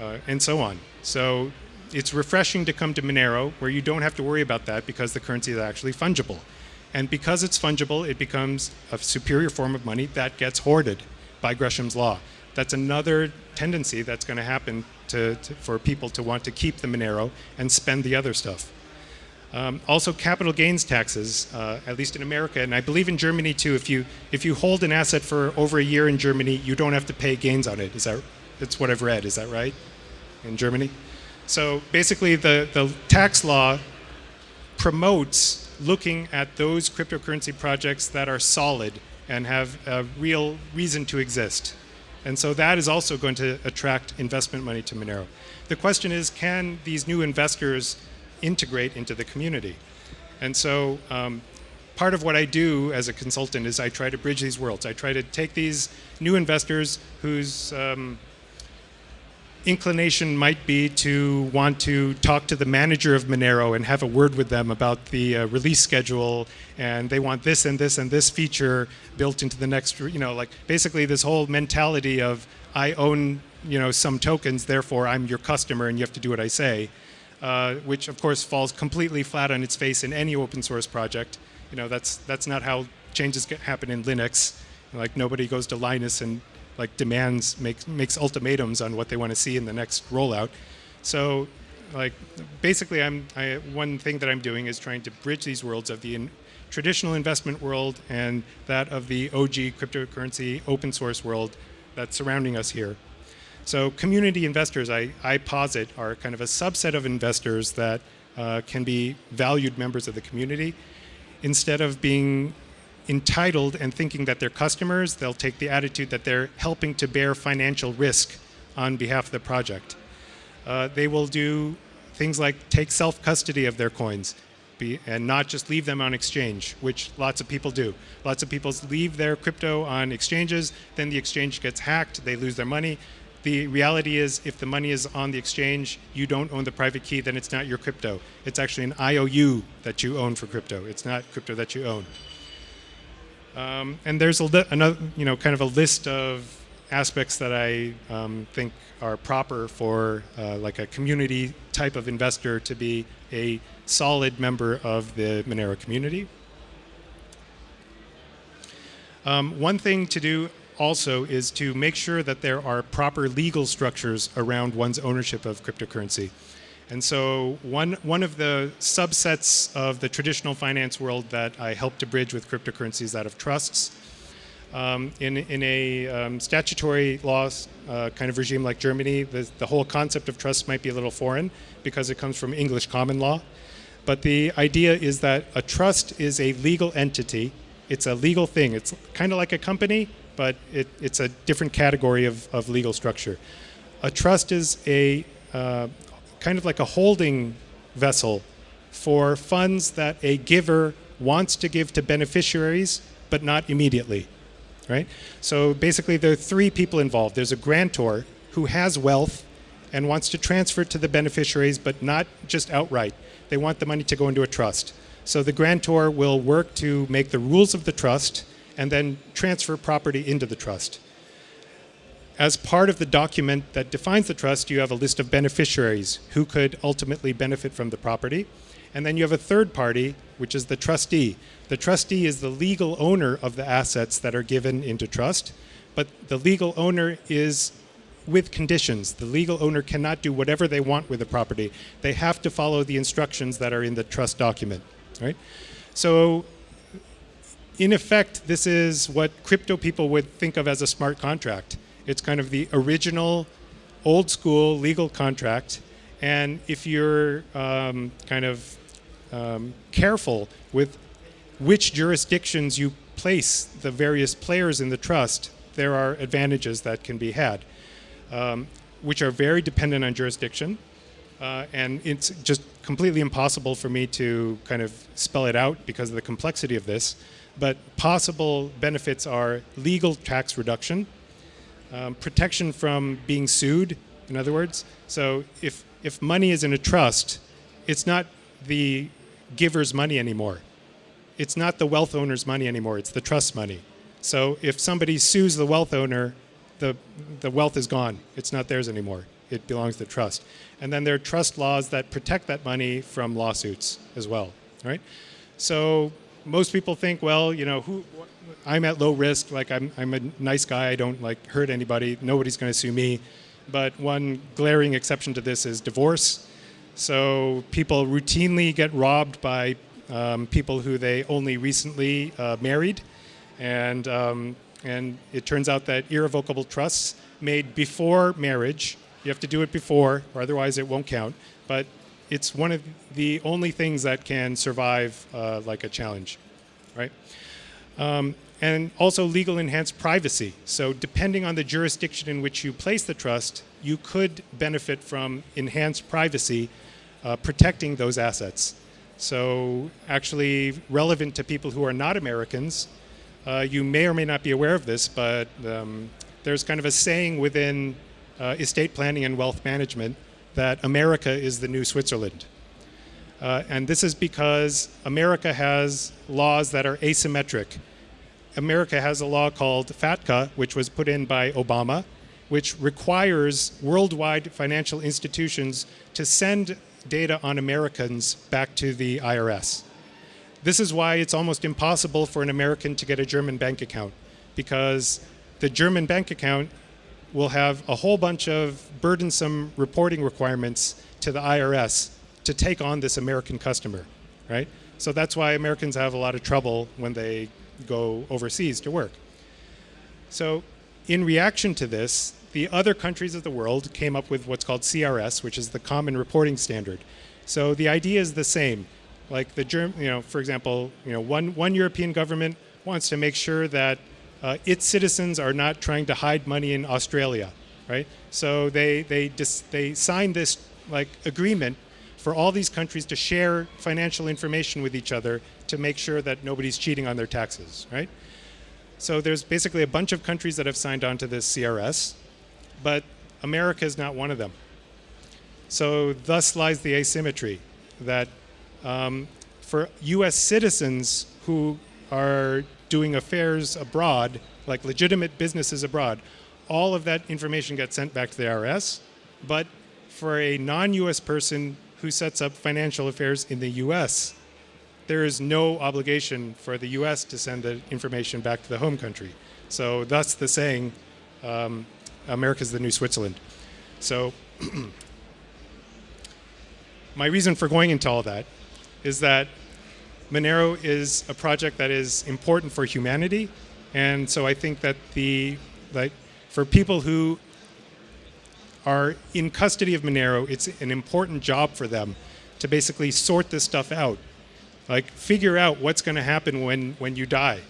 uh, and so on. So it's refreshing to come to Monero where you don't have to worry about that because the currency is actually fungible. And because it's fungible, it becomes a superior form of money that gets hoarded by Gresham's law. That's another tendency that's going to happen to, for people to want to keep the Monero and spend the other stuff. Um, also, capital gains taxes, uh, at least in America, and I believe in Germany too. If you if you hold an asset for over a year in Germany, you don't have to pay gains on it. Is that that's what I've read? Is that right? In Germany, so basically, the the tax law promotes looking at those cryptocurrency projects that are solid and have a real reason to exist. And so that is also going to attract investment money to Monero. The question is, can these new investors integrate into the community? And so um, part of what I do as a consultant is I try to bridge these worlds. I try to take these new investors whose um, inclination might be to want to talk to the manager of Monero and have a word with them about the uh, release schedule and they want this and this and this feature built into the next, you know, like basically this whole mentality of I own, you know, some tokens, therefore I'm your customer and you have to do what I say, uh, which of course falls completely flat on its face in any open source project. You know, that's, that's not how changes happen in Linux. Like nobody goes to Linus and like demands, makes, makes ultimatums on what they want to see in the next rollout. So like basically I'm, I, one thing that I'm doing is trying to bridge these worlds of the in, traditional investment world and that of the OG cryptocurrency open source world that's surrounding us here. So community investors, I, I posit, are kind of a subset of investors that uh, can be valued members of the community. Instead of being entitled and thinking that they're customers, they'll take the attitude that they're helping to bear financial risk on behalf of the project. Uh, they will do things like take self-custody of their coins be, and not just leave them on exchange, which lots of people do. Lots of people leave their crypto on exchanges, then the exchange gets hacked, they lose their money, the reality is if the money is on the exchange, you don't own the private key, then it's not your crypto. It's actually an IOU that you own for crypto. It's not crypto that you own. Um, and there's a another, you know, kind of a list of aspects that I um, think are proper for uh, like a community type of investor to be a solid member of the Monero community. Um, one thing to do also is to make sure that there are proper legal structures around one's ownership of cryptocurrency. And so one, one of the subsets of the traditional finance world that I help to bridge with cryptocurrency is that of trusts. Um, in, in a um, statutory law uh, kind of regime like Germany, the, the whole concept of trust might be a little foreign because it comes from English common law. But the idea is that a trust is a legal entity. It's a legal thing. It's kind of like a company, but it, it's a different category of, of legal structure. A trust is a uh, kind of like a holding vessel for funds that a giver wants to give to beneficiaries, but not immediately, right? So basically there are three people involved. There's a grantor who has wealth and wants to transfer it to the beneficiaries, but not just outright. They want the money to go into a trust. So the grantor will work to make the rules of the trust and then transfer property into the trust. As part of the document that defines the trust, you have a list of beneficiaries who could ultimately benefit from the property. And then you have a third party, which is the trustee. The trustee is the legal owner of the assets that are given into trust, but the legal owner is with conditions. The legal owner cannot do whatever they want with the property. They have to follow the instructions that are in the trust document, right? So in effect, this is what crypto people would think of as a smart contract. It's kind of the original, old school legal contract. And if you're um, kind of um, careful with which jurisdictions you place the various players in the trust, there are advantages that can be had, um, which are very dependent on jurisdiction. Uh, and it's just completely impossible for me to kind of spell it out because of the complexity of this but possible benefits are legal tax reduction, um, protection from being sued, in other words. So if, if money is in a trust, it's not the giver's money anymore. It's not the wealth owner's money anymore, it's the trust money. So if somebody sues the wealth owner, the, the wealth is gone. It's not theirs anymore. It belongs to the trust. And then there are trust laws that protect that money from lawsuits as well, right? So most people think, well, you know, who, I'm at low risk, like I'm, I'm a nice guy, I don't like hurt anybody, nobody's going to sue me. But one glaring exception to this is divorce. So people routinely get robbed by um, people who they only recently uh, married. And, um, and it turns out that irrevocable trusts made before marriage, you have to do it before, or otherwise it won't count. But it's one of the only things that can survive uh, like a challenge, right? Um, and also legal enhanced privacy. So depending on the jurisdiction in which you place the trust, you could benefit from enhanced privacy uh, protecting those assets. So actually relevant to people who are not Americans, uh, you may or may not be aware of this, but um, there's kind of a saying within uh, estate planning and wealth management that America is the new Switzerland. Uh, and this is because America has laws that are asymmetric. America has a law called FATCA, which was put in by Obama, which requires worldwide financial institutions to send data on Americans back to the IRS. This is why it's almost impossible for an American to get a German bank account, because the German bank account will have a whole bunch of burdensome reporting requirements to the IRS to take on this American customer, right? So that's why Americans have a lot of trouble when they go overseas to work. So, in reaction to this, the other countries of the world came up with what's called CRS, which is the Common Reporting Standard. So the idea is the same. Like the Germ, you know, for example, you know, one one European government wants to make sure that uh, its citizens are not trying to hide money in Australia, right? So they they they sign this like agreement for all these countries to share financial information with each other to make sure that nobody's cheating on their taxes, right? So there's basically a bunch of countries that have signed on to this CRS, but America is not one of them. So thus lies the asymmetry that um, for U.S. citizens who are doing affairs abroad, like legitimate businesses abroad, all of that information gets sent back to the IRS. But for a non-U.S. person who sets up financial affairs in the U.S., there is no obligation for the U.S. to send the information back to the home country. So thus the saying, um, America's the new Switzerland. So my reason for going into all that is that Monero is a project that is important for humanity, and so I think that the like for people who are in custody of Monero, it's an important job for them to basically sort this stuff out, like figure out what's going to happen when when you die,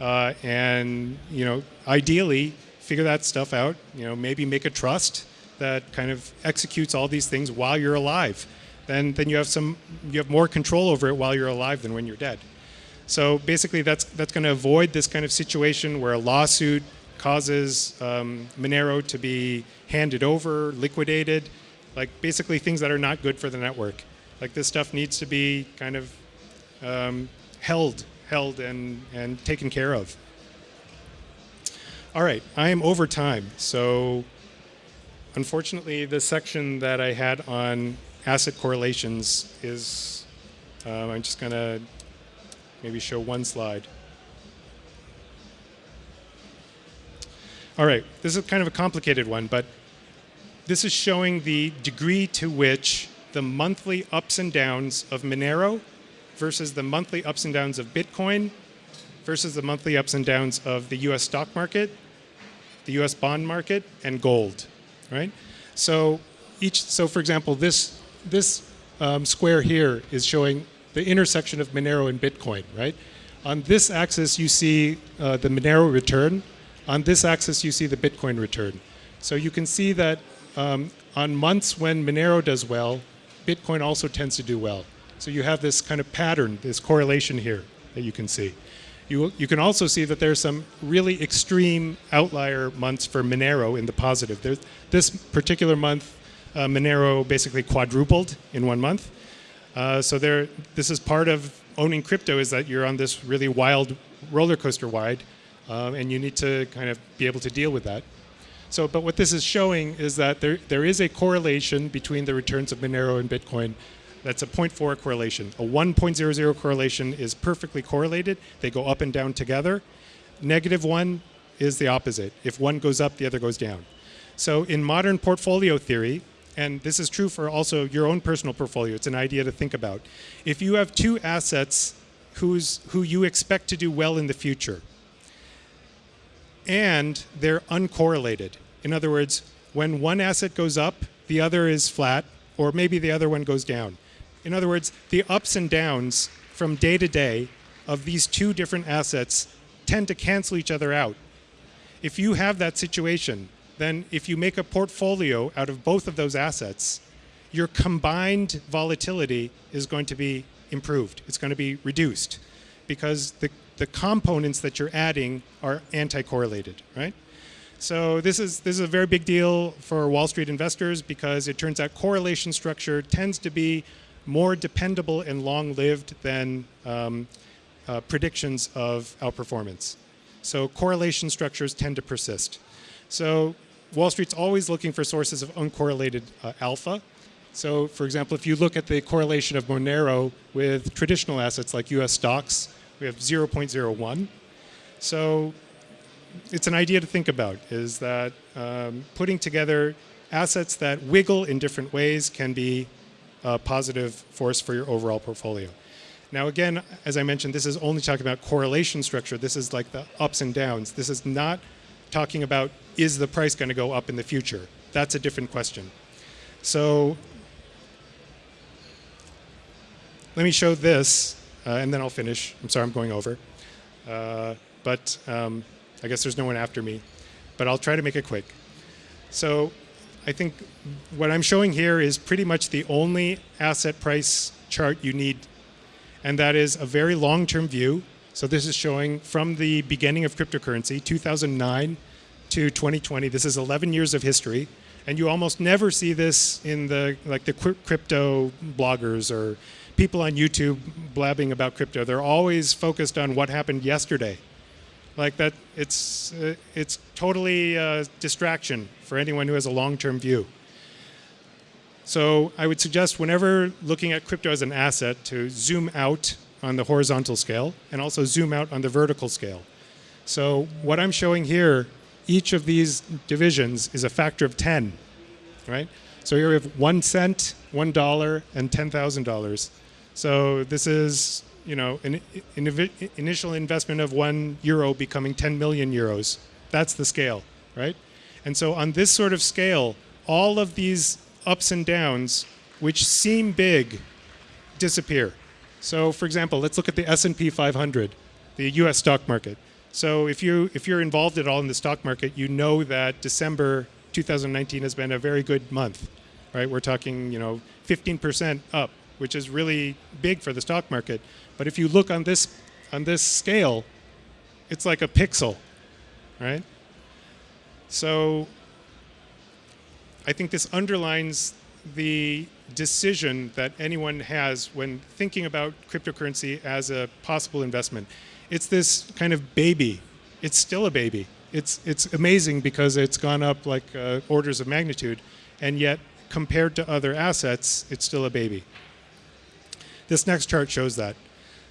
uh, and you know ideally figure that stuff out. You know maybe make a trust that kind of executes all these things while you're alive then then you have some you have more control over it while you're alive than when you're dead. So basically, that's that's going to avoid this kind of situation where a lawsuit causes um, Monero to be handed over, liquidated, like basically things that are not good for the network. Like this stuff needs to be kind of um, held, held and and taken care of. All right, I am over time, so unfortunately, the section that I had on asset correlations is, um, I'm just going to maybe show one slide. All right, this is kind of a complicated one, but this is showing the degree to which the monthly ups and downs of Monero versus the monthly ups and downs of Bitcoin versus the monthly ups and downs of the US stock market, the US bond market, and gold, right? So each, so for example, this this um, square here is showing the intersection of Monero and Bitcoin, right? On this axis, you see uh, the Monero return. On this axis, you see the Bitcoin return. So you can see that um, on months when Monero does well, Bitcoin also tends to do well. So you have this kind of pattern, this correlation here that you can see. You, you can also see that there's some really extreme outlier months for Monero in the positive. This particular month Monero basically quadrupled in one month. Uh, so there, this is part of owning crypto is that you're on this really wild roller coaster ride, um, and you need to kind of be able to deal with that. So, but what this is showing is that there, there is a correlation between the returns of Monero and Bitcoin. That's a 0.4 correlation. A 1.00 correlation is perfectly correlated. They go up and down together. Negative one is the opposite. If one goes up, the other goes down. So in modern portfolio theory, and this is true for also your own personal portfolio. It's an idea to think about. If you have two assets who's, who you expect to do well in the future, and they're uncorrelated. In other words, when one asset goes up, the other is flat, or maybe the other one goes down. In other words, the ups and downs from day to day of these two different assets tend to cancel each other out. If you have that situation, then if you make a portfolio out of both of those assets, your combined volatility is going to be improved. It's going to be reduced because the, the components that you're adding are anti-correlated, right? So this is, this is a very big deal for Wall Street investors because it turns out correlation structure tends to be more dependable and long-lived than um, uh, predictions of outperformance. So correlation structures tend to persist. So Wall Street's always looking for sources of uncorrelated uh, alpha. So, for example, if you look at the correlation of Monero with traditional assets like US stocks, we have 0.01. So, it's an idea to think about is that um, putting together assets that wiggle in different ways can be a positive force for your overall portfolio. Now, again, as I mentioned, this is only talking about correlation structure. This is like the ups and downs. This is not talking about is the price going to go up in the future. That's a different question. So let me show this, uh, and then I'll finish. I'm sorry, I'm going over. Uh, but um, I guess there's no one after me. But I'll try to make it quick. So I think what I'm showing here is pretty much the only asset price chart you need, and that is a very long-term view. So this is showing from the beginning of cryptocurrency, 2009 to 2020. This is 11 years of history, and you almost never see this in the like the crypto bloggers or people on YouTube blabbing about crypto. They're always focused on what happened yesterday. Like that, it's uh, it's totally uh, distraction for anyone who has a long-term view. So I would suggest whenever looking at crypto as an asset to zoom out on the horizontal scale and also zoom out on the vertical scale. So what I'm showing here, each of these divisions is a factor of 10, right? So here we have one cent, one dollar, and $10,000. So this is, you know, an, an initial investment of one euro becoming 10 million euros. That's the scale, right? And so on this sort of scale, all of these ups and downs, which seem big, disappear. So for example, let's look at the S&P 500, the US stock market. So if, you, if you're involved at all in the stock market, you know that December 2019 has been a very good month, right? We're talking, you know, 15% up, which is really big for the stock market. But if you look on this, on this scale, it's like a pixel, right? So I think this underlines the decision that anyone has when thinking about cryptocurrency as a possible investment. It's this kind of baby. It's still a baby. It's, it's amazing because it's gone up like uh, orders of magnitude, and yet compared to other assets, it's still a baby. This next chart shows that.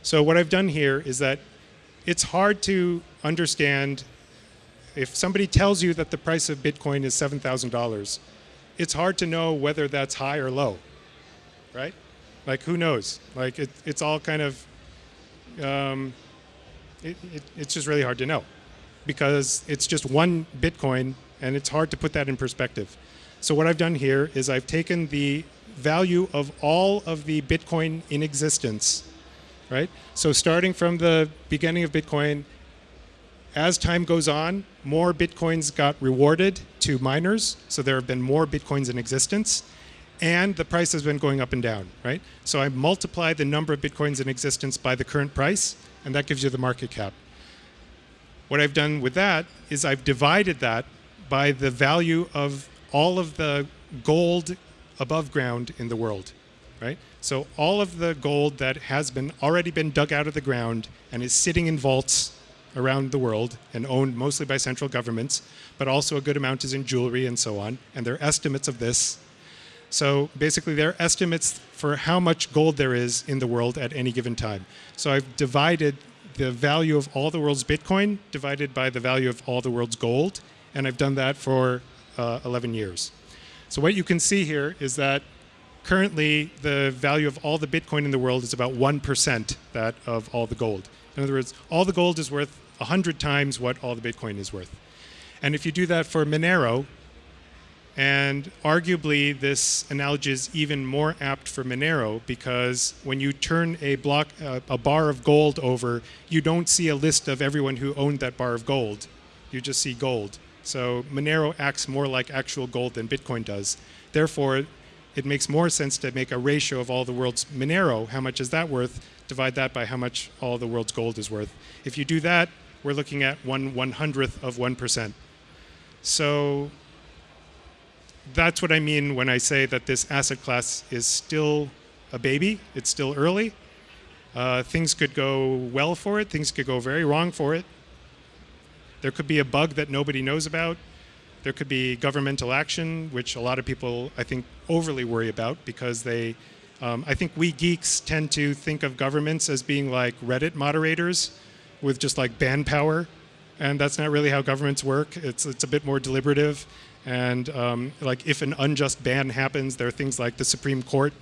So what I've done here is that it's hard to understand if somebody tells you that the price of Bitcoin is $7,000, it's hard to know whether that's high or low, right? Like who knows? Like it, it's all kind of, um, it, it, it's just really hard to know because it's just one Bitcoin and it's hard to put that in perspective. So what I've done here is I've taken the value of all of the Bitcoin in existence, right? So starting from the beginning of Bitcoin, as time goes on, more Bitcoins got rewarded to miners, so there have been more Bitcoins in existence, and the price has been going up and down, right? So I multiply the number of Bitcoins in existence by the current price, and that gives you the market cap. What I've done with that is I've divided that by the value of all of the gold above ground in the world, right? So all of the gold that has been already been dug out of the ground and is sitting in vaults around the world and owned mostly by central governments, but also a good amount is in jewelry and so on, and their estimates of this. So basically their estimates for how much gold there is in the world at any given time. So I've divided the value of all the world's Bitcoin divided by the value of all the world's gold, and I've done that for uh, 11 years. So what you can see here is that currently the value of all the Bitcoin in the world is about 1% that of all the gold. In other words, all the gold is worth 100 times what all the Bitcoin is worth. And if you do that for Monero, and arguably this analogy is even more apt for Monero because when you turn a block, uh, a bar of gold over, you don't see a list of everyone who owned that bar of gold. You just see gold. So Monero acts more like actual gold than Bitcoin does. Therefore, it makes more sense to make a ratio of all the world's Monero, how much is that worth, divide that by how much all the world's gold is worth. If you do that, we're looking at one one hundredth of 1%. So that's what I mean when I say that this asset class is still a baby. It's still early. Uh, things could go well for it. Things could go very wrong for it. There could be a bug that nobody knows about. There could be governmental action, which a lot of people, I think, overly worry about because they um, I think we geeks tend to think of governments as being like Reddit moderators with just like ban power. And that's not really how governments work. It's, it's a bit more deliberative. And um, like if an unjust ban happens, there are things like the Supreme Court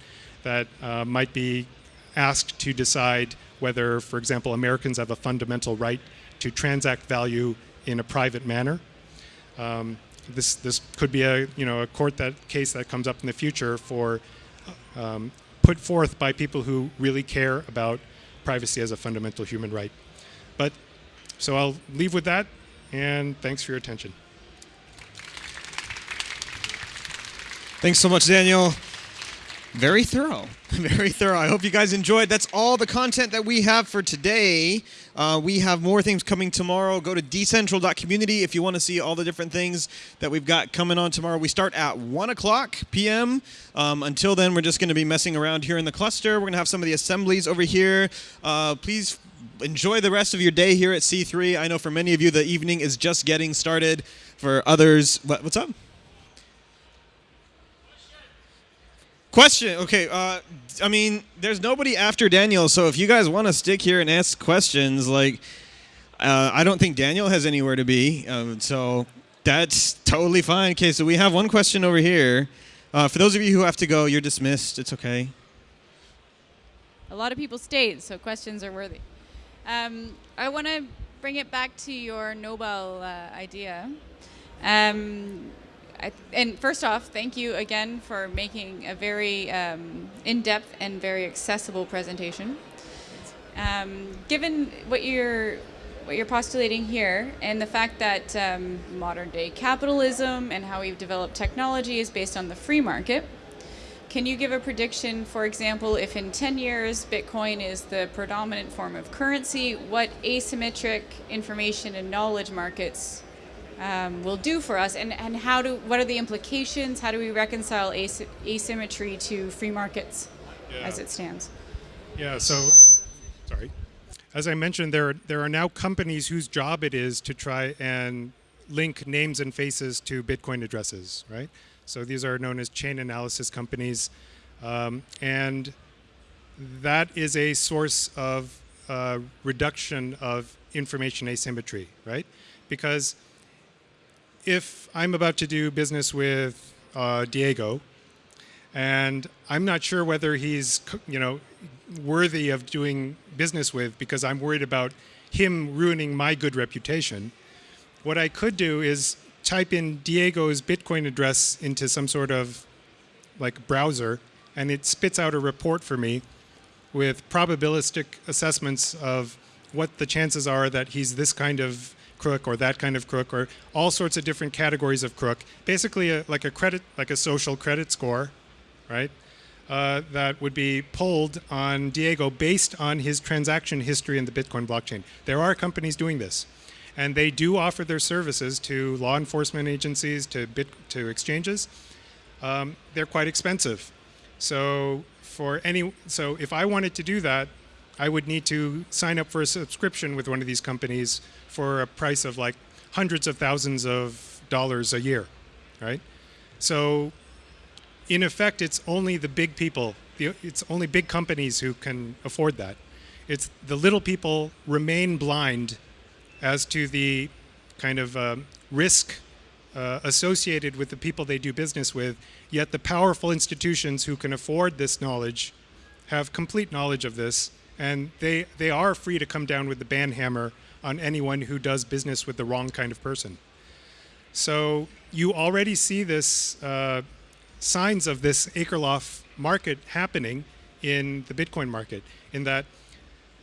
that uh, might be asked to decide whether, for example, Americans have a fundamental right to transact value in a private manner. Um, this this could be a you know a court that case that comes up in the future for um, put forth by people who really care about privacy as a fundamental human right. But so I'll leave with that, and thanks for your attention. Thanks so much, Daniel. Very thorough. Very thorough. I hope you guys enjoyed. That's all the content that we have for today. Uh, we have more things coming tomorrow. Go to decentral.community if you want to see all the different things that we've got coming on tomorrow. We start at 1 o'clock p.m. Um, until then, we're just going to be messing around here in the cluster. We're going to have some of the assemblies over here. Uh, please enjoy the rest of your day here at C3. I know for many of you, the evening is just getting started. For others, what, what's up? Question. Okay. Uh, I mean, there's nobody after Daniel, so if you guys want to stick here and ask questions, like, uh, I don't think Daniel has anywhere to be, um, so that's totally fine. Okay, so we have one question over here. Uh, for those of you who have to go, you're dismissed. It's okay. A lot of people stayed, so questions are worthy. Um, I want to bring it back to your Nobel uh, idea. Um, I, and first off, thank you again for making a very um, in-depth and very accessible presentation. Um, given what you're what you're postulating here and the fact that um, modern day capitalism and how we've developed technology is based on the free market, can you give a prediction, for example, if in 10 years Bitcoin is the predominant form of currency, what asymmetric information and knowledge markets um, will do for us, and, and how do what are the implications? How do we reconcile as, asymmetry to free markets yeah. as it stands? Yeah. So, sorry. As I mentioned, there there are now companies whose job it is to try and link names and faces to Bitcoin addresses, right? So these are known as chain analysis companies, um, and that is a source of uh, reduction of information asymmetry, right? Because if I'm about to do business with uh, Diego, and I'm not sure whether he's, you know, worthy of doing business with because I'm worried about him ruining my good reputation. What I could do is type in Diego's Bitcoin address into some sort of like browser, and it spits out a report for me with probabilistic assessments of what the chances are that he's this kind of crook or that kind of crook or all sorts of different categories of crook. Basically, a, like a credit, like a social credit score, right? Uh, that would be pulled on Diego based on his transaction history in the Bitcoin blockchain. There are companies doing this, and they do offer their services to law enforcement agencies, to bit, to exchanges. Um, they're quite expensive. So for any, so if I wanted to do that, I would need to sign up for a subscription with one of these companies for a price of like hundreds of thousands of dollars a year, right? So in effect, it's only the big people, it's only big companies who can afford that. It's the little people remain blind as to the kind of um, risk uh, associated with the people they do business with, yet the powerful institutions who can afford this knowledge have complete knowledge of this and they, they are free to come down with the ban hammer on anyone who does business with the wrong kind of person. So you already see this uh, signs of this Akerlof market happening in the Bitcoin market, in that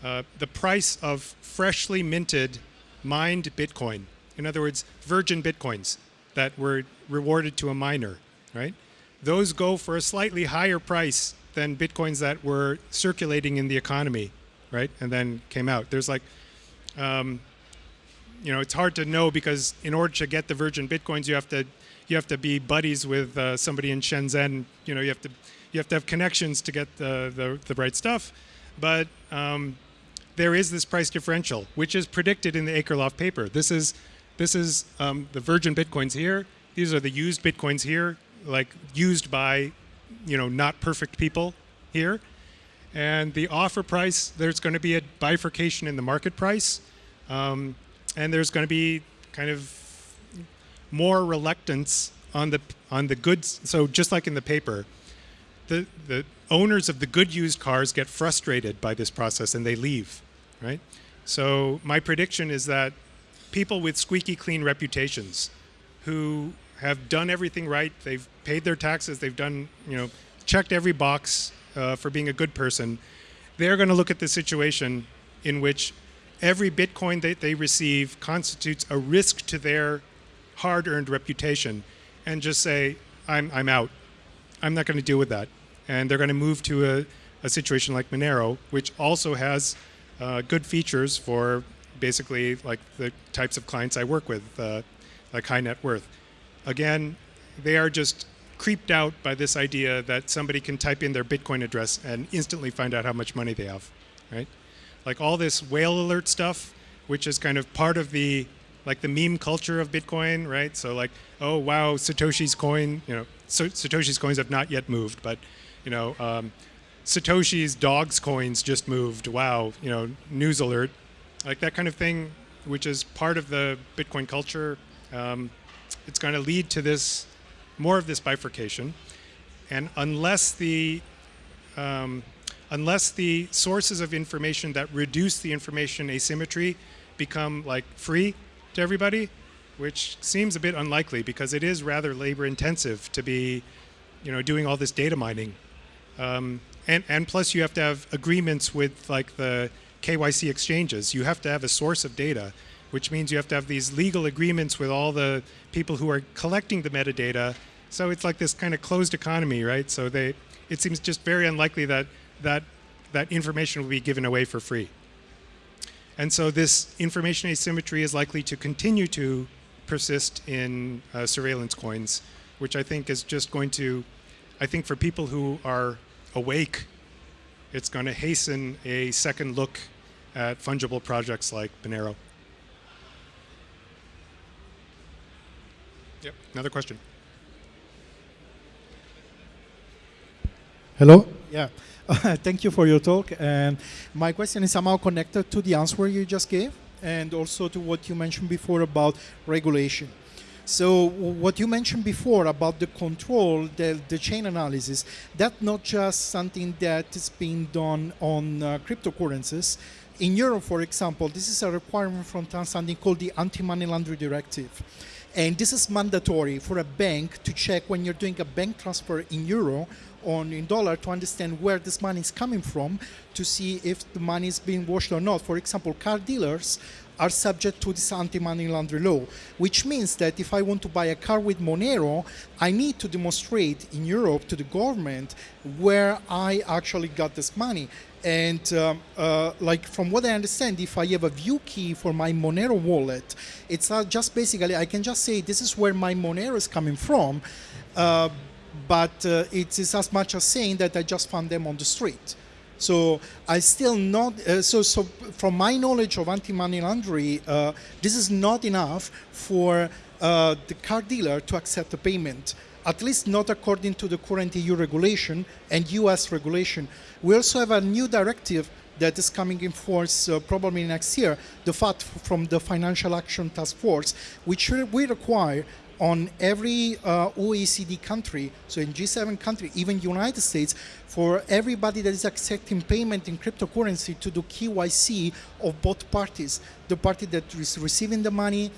uh, the price of freshly minted mined Bitcoin, in other words, virgin Bitcoins that were rewarded to a miner, right? Those go for a slightly higher price than bitcoins that were circulating in the economy, right? And then came out. There's like, um, you know, it's hard to know because in order to get the virgin bitcoins, you have to you have to be buddies with uh, somebody in Shenzhen. You know, you have to you have to have connections to get the the, the right stuff. But um, there is this price differential, which is predicted in the Akerlof paper. This is this is um, the virgin bitcoins here. These are the used bitcoins here, like used by you know, not perfect people here. And the offer price, there's going to be a bifurcation in the market price. Um, and there's going to be kind of more reluctance on the on the goods. So just like in the paper, the the owners of the good used cars get frustrated by this process and they leave, right? So my prediction is that people with squeaky clean reputations who have done everything right, they've paid their taxes, they've done, you know, checked every box uh, for being a good person, they're going to look at the situation in which every Bitcoin that they receive constitutes a risk to their hard earned reputation and just say, I'm, I'm out. I'm not going to deal with that. And they're going to move to a, a situation like Monero, which also has uh, good features for basically like the types of clients I work with, uh, like high net worth. Again, they are just creeped out by this idea that somebody can type in their Bitcoin address and instantly find out how much money they have, right? Like all this whale alert stuff, which is kind of part of the like the meme culture of Bitcoin, right? So like, oh wow, Satoshi's coin, you know, so Satoshi's coins have not yet moved, but you know, um, Satoshi's dog's coins just moved. Wow, you know, news alert, like that kind of thing, which is part of the Bitcoin culture. Um, it's going to lead to this more of this bifurcation, and unless the um, unless the sources of information that reduce the information asymmetry become like free to everybody, which seems a bit unlikely because it is rather labor intensive to be, you know, doing all this data mining. Um, and, and plus you have to have agreements with like the KYC exchanges. You have to have a source of data, which means you have to have these legal agreements with all the people who are collecting the metadata. So it's like this kind of closed economy, right? So they, it seems just very unlikely that that, that information will be given away for free. And so this information asymmetry is likely to continue to persist in uh, surveillance coins, which I think is just going to, I think for people who are awake, it's going to hasten a second look at fungible projects like Monero. Yep, another question. Hello? Yeah. thank you for your talk. And my question is somehow connected to the answer you just gave and also to what you mentioned before about regulation. So what you mentioned before about the control, the, the chain analysis, that's not just something that is being done on uh, cryptocurrencies. In Europe, for example, this is a requirement from something called the Anti-Money Laundering Directive. And this is mandatory for a bank to check when you're doing a bank transfer in euro on in dollar to understand where this money is coming from to see if the money is being washed or not. For example, car dealers are subject to this anti-money laundering law, which means that if I want to buy a car with Monero, I need to demonstrate in Europe to the government where I actually got this money. And um, uh, like from what I understand, if I have a view key for my Monero wallet, it's not just basically I can just say this is where my Monero is coming from. Uh, but uh, it is as much as saying that I just found them on the street. So I still not, uh, so, so from my knowledge of anti-money laundering, uh, this is not enough for uh, the car dealer to accept the payment, at least not according to the current EU regulation and US regulation. We also have a new directive that is coming in force uh, probably next year, the FATF from the Financial Action Task Force, which we require on every uh, OECD country, so in G7 country, even United States, for everybody that is accepting payment in cryptocurrency to do KYC of both parties, the party that is receiving the money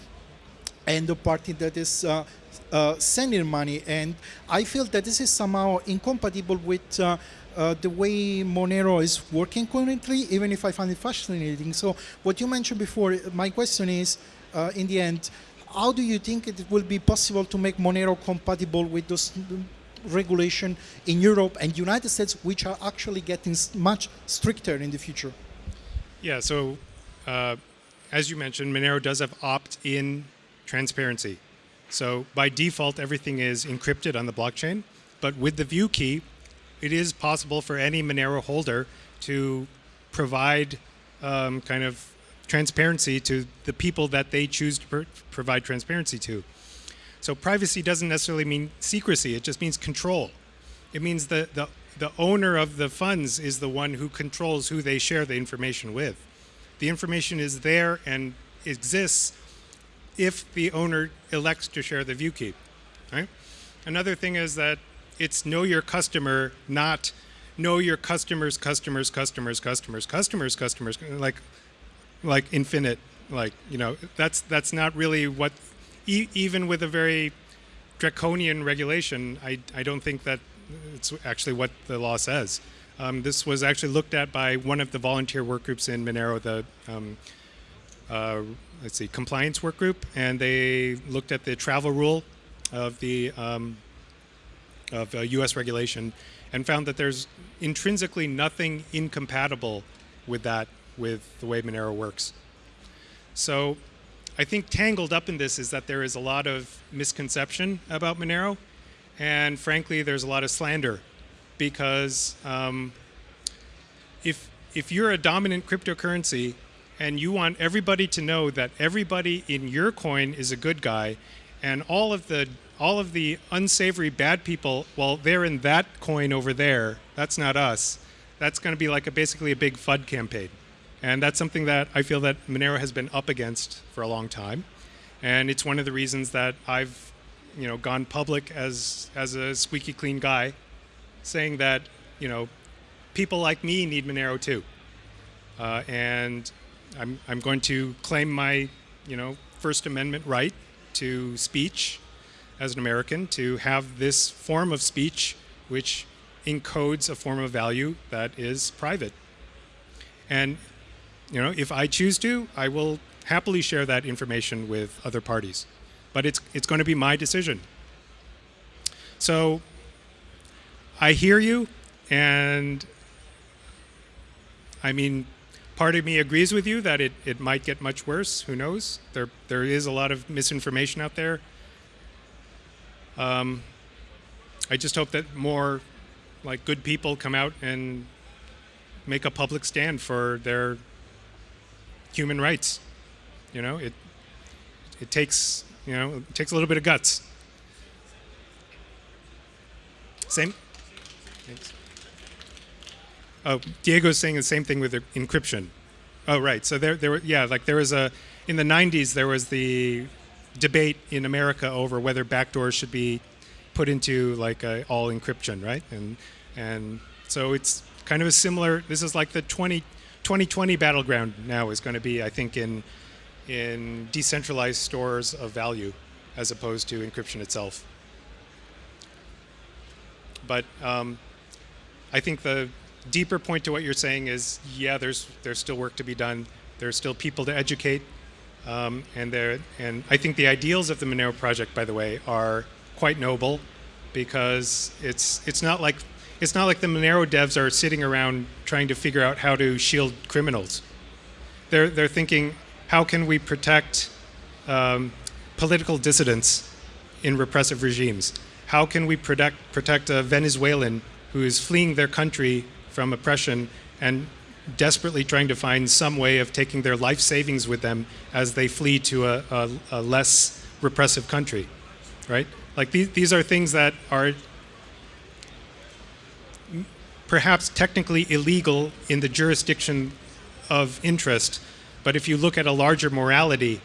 and the party that is uh, uh, sending money. And I feel that this is somehow incompatible with uh, uh, the way Monero is working currently, even if I find it fascinating. So what you mentioned before, my question is, uh, in the end, how do you think it will be possible to make Monero compatible with those regulation in Europe and United States, which are actually getting much stricter in the future? Yeah, so uh, as you mentioned, Monero does have opt-in transparency. So by default, everything is encrypted on the blockchain. But with the view key, it is possible for any Monero holder to provide um, kind of transparency to the people that they choose to provide transparency to. So privacy doesn't necessarily mean secrecy, it just means control. It means that the, the owner of the funds is the one who controls who they share the information with. The information is there and exists if the owner elects to share the view key. Right? Another thing is that it's know your customer, not know your customers, customers, customers, customers, customers, customers, like like infinite. Like you know, that's that's not really what. E- even with a very draconian regulation, I I don't think that it's actually what the law says. Um, this was actually looked at by one of the volunteer work groups in Monero, the um, uh, let's see, compliance work group, and they looked at the travel rule of the um, of uh, U.S. regulation and found that there's intrinsically nothing incompatible with that with the way Monero works. So I think tangled up in this is that there is a lot of misconception about Monero, and frankly, there's a lot of slander because um, if if you're a dominant cryptocurrency and you want everybody to know that everybody in your coin is a good guy, and all of the all of the unsavory bad people, well, they're in that coin over there. That's not us. That's going to be like a basically a big FUD campaign, and that's something that I feel that Monero has been up against for a long time, and it's one of the reasons that I've, you know, gone public as as a squeaky clean guy, saying that you know, people like me need Monero too, uh, and I'm I'm going to claim my, you know, First Amendment right to speech as an American to have this form of speech which encodes a form of value that is private. And you know, if I choose to, I will happily share that information with other parties. But it's it's going to be my decision. So I hear you and I mean part of me agrees with you that it, it might get much worse. Who knows? There there is a lot of misinformation out there. Um, I just hope that more like good people come out and make a public stand for their human rights. You know, it it takes you know it takes a little bit of guts. Same. Thanks. Oh, Diego's saying the same thing with encryption. Oh, right. So there, there were, yeah, like there was a, in the 90s, there was the debate in America over whether backdoors should be put into like a all encryption, right? And, and so it's kind of a similar, this is like the 20, 2020 battleground now is going to be, I think, in, in decentralized stores of value as opposed to encryption itself. But um, I think the deeper point to what you're saying is, yeah, there's there's still work to be done. There's still people to educate, um, and there and I think the ideals of the Monero project, by the way, are quite noble, because it's it's not like it's not like the Monero devs are sitting around trying to figure out how to shield criminals. They're they're thinking, how can we protect um, political dissidents in repressive regimes? How can we protect protect a Venezuelan who is fleeing their country from oppression and desperately trying to find some way of taking their life savings with them as they flee to a, a, a less repressive country, right? Like these, these are things that are perhaps technically illegal in the jurisdiction of interest, but if you look at a larger morality,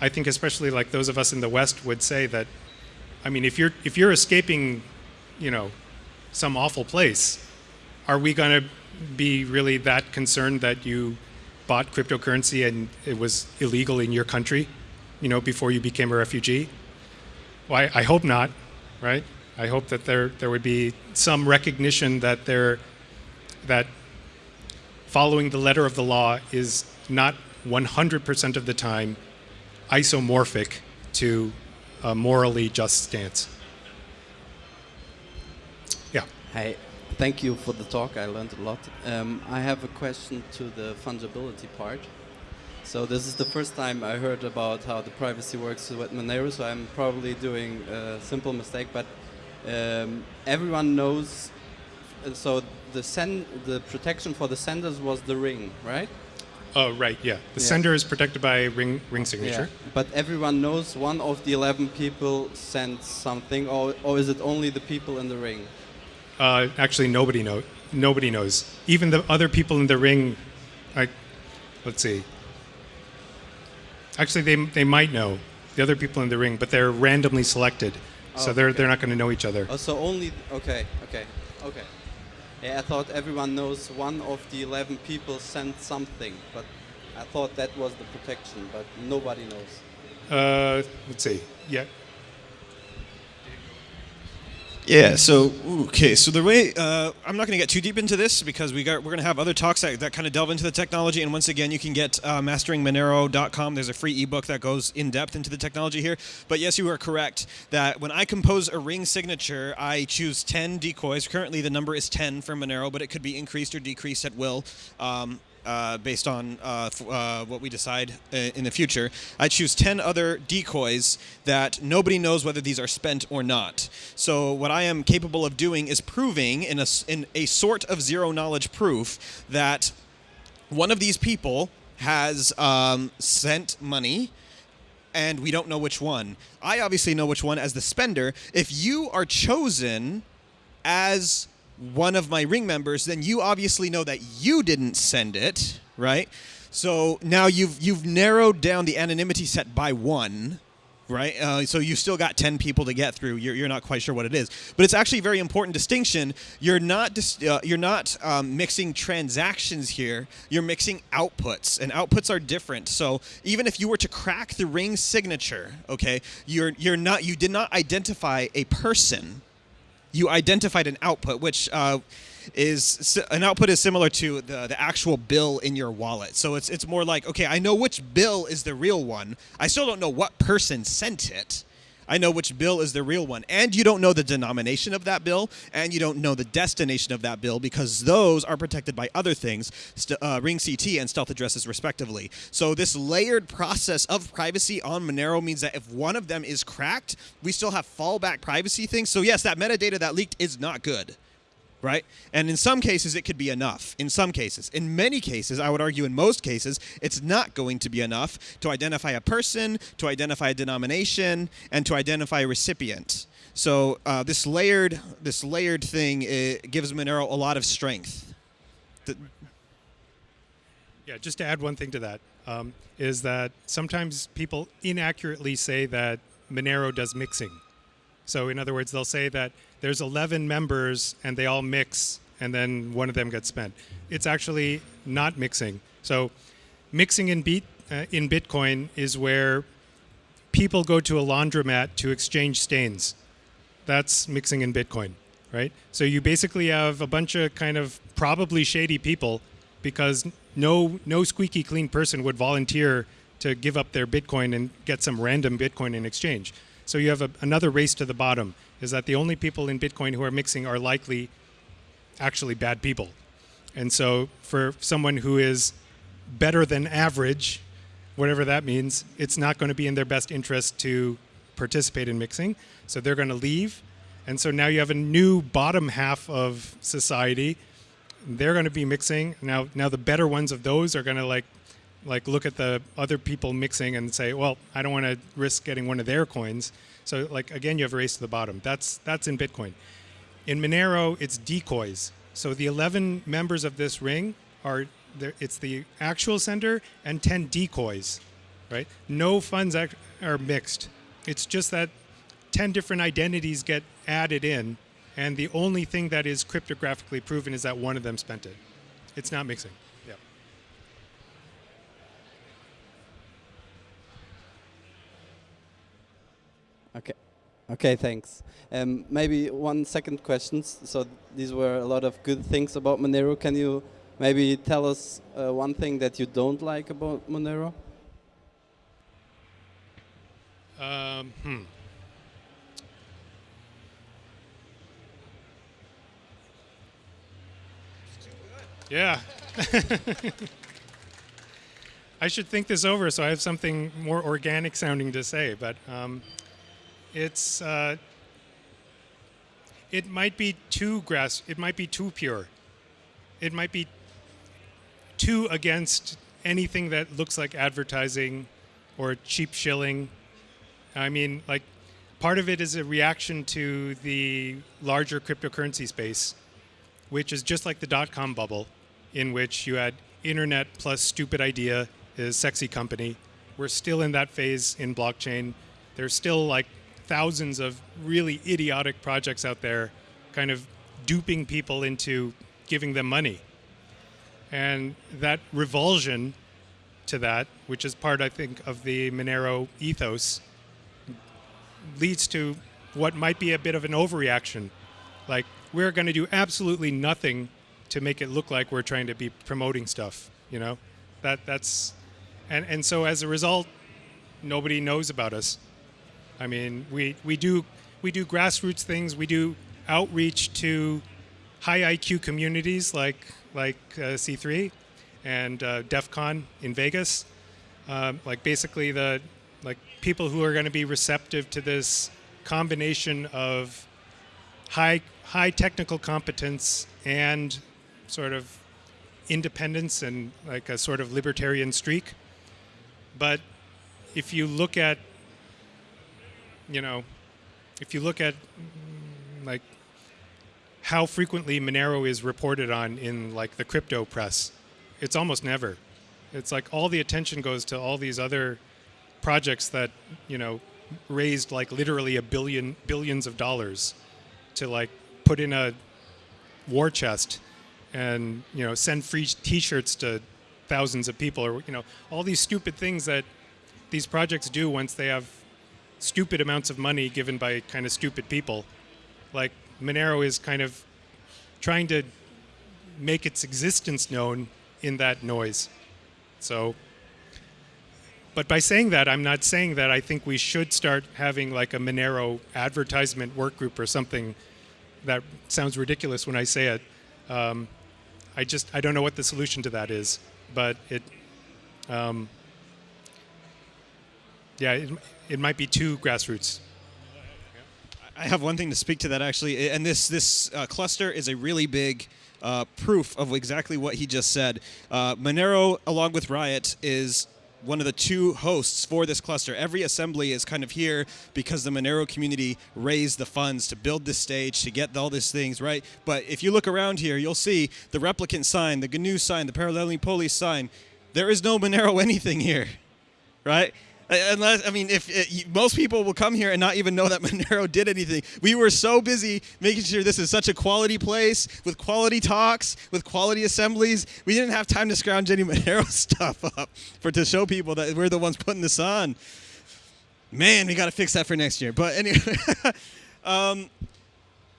I think especially like those of us in the West would say that, I mean, if you're if you're escaping, you know, some awful place, are we going to be really that concerned that you bought cryptocurrency and it was illegal in your country, you know, before you became a refugee? Well, I, I hope not, right? I hope that there there would be some recognition that there that following the letter of the law is not 100% of the time isomorphic to a morally just stance. Yeah. Hey, thank you for the talk. I learned a lot. Um, I have a question to the fungibility part. So this is the first time I heard about how the privacy works with Monero. So I'm probably doing a simple mistake, but um, everyone knows. uh, So the send the protection for the senders was the ring, right? Oh, right. Yeah. The Yeah. sender is protected by ring ring signature. Yeah. But everyone knows one of the 11 people sent something, or, or is it only the people in the ring? Uh, actually, nobody know nobody knows. Even the other people in the ring, like, let's see. Actually, they they might know the other people in the ring, but they're randomly selected, so Oh, they're okay. they're not going to know each other. Oh, so only okay, okay, okay. Yeah, I thought everyone knows one of the 11 people sent something, but I thought that was the protection, but nobody knows. Uh, let's see. Yeah. Yeah. So okay. So the way uh, I'm not going to get too deep into this because we got we're going to have other talks that, that kind of delve into the technology. And once again, you can get uh, masteringmonero.com. There's a free ebook that goes in depth into the technology here. But yes, you are correct that when I compose a ring signature, I choose 10 decoys. Currently, the number is 10 for Monero, but it could be increased or decreased at will. Um, uh, based on uh, uh, what we decide uh, in the future. I choose 10 other decoys that nobody knows whether these are spent or not. So, what I am capable of doing is proving in a, in a sort of zero knowledge proof that one of these people has um, sent money and we don't know which one. I obviously know which one as the spender. If you are chosen as one of my ring members, then you obviously know that you didn't send it, right? So now you've you've narrowed down the anonymity set by one, right? Uh, so you've still got ten people to get through. You're, you're not quite sure what it is, but it's actually a very important distinction. You're not dis- uh, you're not um, mixing transactions here. You're mixing outputs, and outputs are different. So even if you were to crack the ring signature, okay, you're you're not you did not identify a person you identified an output, which uh, is an output is similar to the, the actual bill in your wallet. So it's it's more like okay, I know which bill is the real one. I still don't know what person sent it. I know which bill is the real one, and you don't know the denomination of that bill, and you don't know the destination of that bill because those are protected by other things, uh, Ring CT and stealth addresses respectively. So this layered process of privacy on Monero means that if one of them is cracked, we still have fallback privacy things. So yes, that metadata that leaked is not good right? And in some cases, it could be enough. In some cases, in many cases, I would argue in most cases, it's not going to be enough to identify a person, to identify a denomination, and to identify a recipient. So uh, this layered, this layered thing gives Monero a lot of strength. The- Yeah, just to add one thing to that um, is that sometimes people inaccurately say that Monero does mixing. So, in other words, they'll say that there's 11 members and they all mix, and then one of them gets spent. It's actually not mixing. So, mixing in beat uh, in Bitcoin is where people go to a laundromat to exchange stains. That's mixing in Bitcoin, right? So you basically have a bunch of kind of probably shady people because no no squeaky clean person would volunteer to give up their Bitcoin and get some random Bitcoin in exchange. So you have a, another race to the bottom. Is that the only people in Bitcoin who are mixing are likely actually bad people, and so for someone who is better than average, whatever that means, it's not going to be in their best interest to participate in mixing. So they're going to leave. And so now you have a new bottom half of society. They're going to be mixing. Now now the better ones of those are going to like like look at the other people mixing and say, "Well, I don't want to risk getting one of their coins." So like again, you have a race to the bottom. That's that's in Bitcoin. In Monero, it's decoys. So the 11 members of this ring are there, it's the actual sender and 10 decoys, right? No funds are mixed. It's just that 10 different identities get added in, and the only thing that is cryptographically proven is that one of them spent it. It's not mixing. Okay. Okay, thanks. Um, maybe one second question. So these were a lot of good things about Monero. Can you maybe tell us uh, one thing that you don't like about Monero? Um, hmm. Yeah. I should think this over so I have something more organic sounding to say, but um, it's uh, it might be too grass. It might be too pure. It might be too against anything that looks like advertising or cheap shilling. I mean, like, part of it is a reaction to the larger cryptocurrency space, which is just like the dot com bubble, in which you had internet plus stupid idea is sexy company. We're still in that phase in blockchain. There's still like thousands of really idiotic projects out there, kind of duping people into giving them money. And that revulsion to that, which is part, I think, of the Monero ethos, leads to what might be a bit of an overreaction. Like, we're going to do absolutely nothing to make it look like we're trying to be promoting stuff, you know? That, that's, and, and so as a result, nobody knows about us. I mean, we, we, do, we do grassroots things, we do outreach to high IQ communities like, like uh, C3 and uh, DEF CON in Vegas. Um, like basically the like people who are going to be receptive to this combination of high high technical competence and sort of independence and like a sort of libertarian streak. But if you look at you know if you look at like how frequently Monero is reported on in like the crypto press, it's almost never. It's like all the attention goes to all these other projects that you know raised like literally a billion billions of dollars to like put in a war chest and you know send free t-shirts to thousands of people or you know all these stupid things that these projects do once they have stupid amounts of money given by kind of stupid people like monero is kind of trying to make its existence known in that noise so, but by saying that, I'm not saying that I think we should start having like a Monero advertisement work group or something. That sounds ridiculous when I say it. Um, I just I don't know what the solution to that is, but it. Um, yeah, it might be too grassroots. I have one thing to speak to that actually, and this this uh, cluster is a really big uh, proof of exactly what he just said. Uh, Monero, along with Riot, is one of the two hosts for this cluster. Every assembly is kind of here because the Monero community raised the funds to build this stage, to get all these things, right? But if you look around here, you'll see the replicant sign, the GNU sign, the Paralelní Polis sign. There is no Monero anything here, right? Unless, I mean, if it, most people will come here and not even know that Monero did anything. We were so busy making sure this is such a quality place with quality talks, with quality assemblies. We didn't have time to scrounge any Monero stuff up for to show people that we're the ones putting this on. Man, we got to fix that for next year. But anyway, um,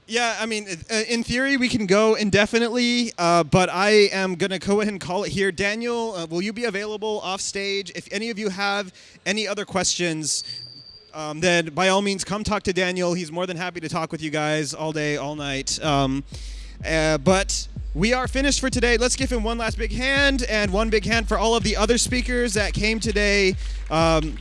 yeah, I mean, uh, in theory, we can go indefinitely, uh, but I am going to go ahead and call it here. Daniel, uh, will you be available off stage? If any of you have any other questions, um, then by all means, come talk to Daniel. He's more than happy to talk with you guys all day, all night. Um, uh, but we are finished for today. Let's give him one last big hand and one big hand for all of the other speakers that came today. Um,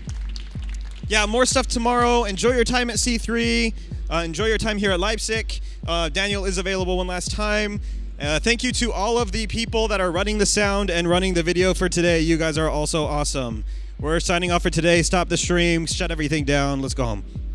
yeah, more stuff tomorrow. Enjoy your time at C3. Uh, enjoy your time here at Leipzig. Uh, Daniel is available one last time. Uh, thank you to all of the people that are running the sound and running the video for today. You guys are also awesome. We're signing off for today. Stop the stream, shut everything down. Let's go home.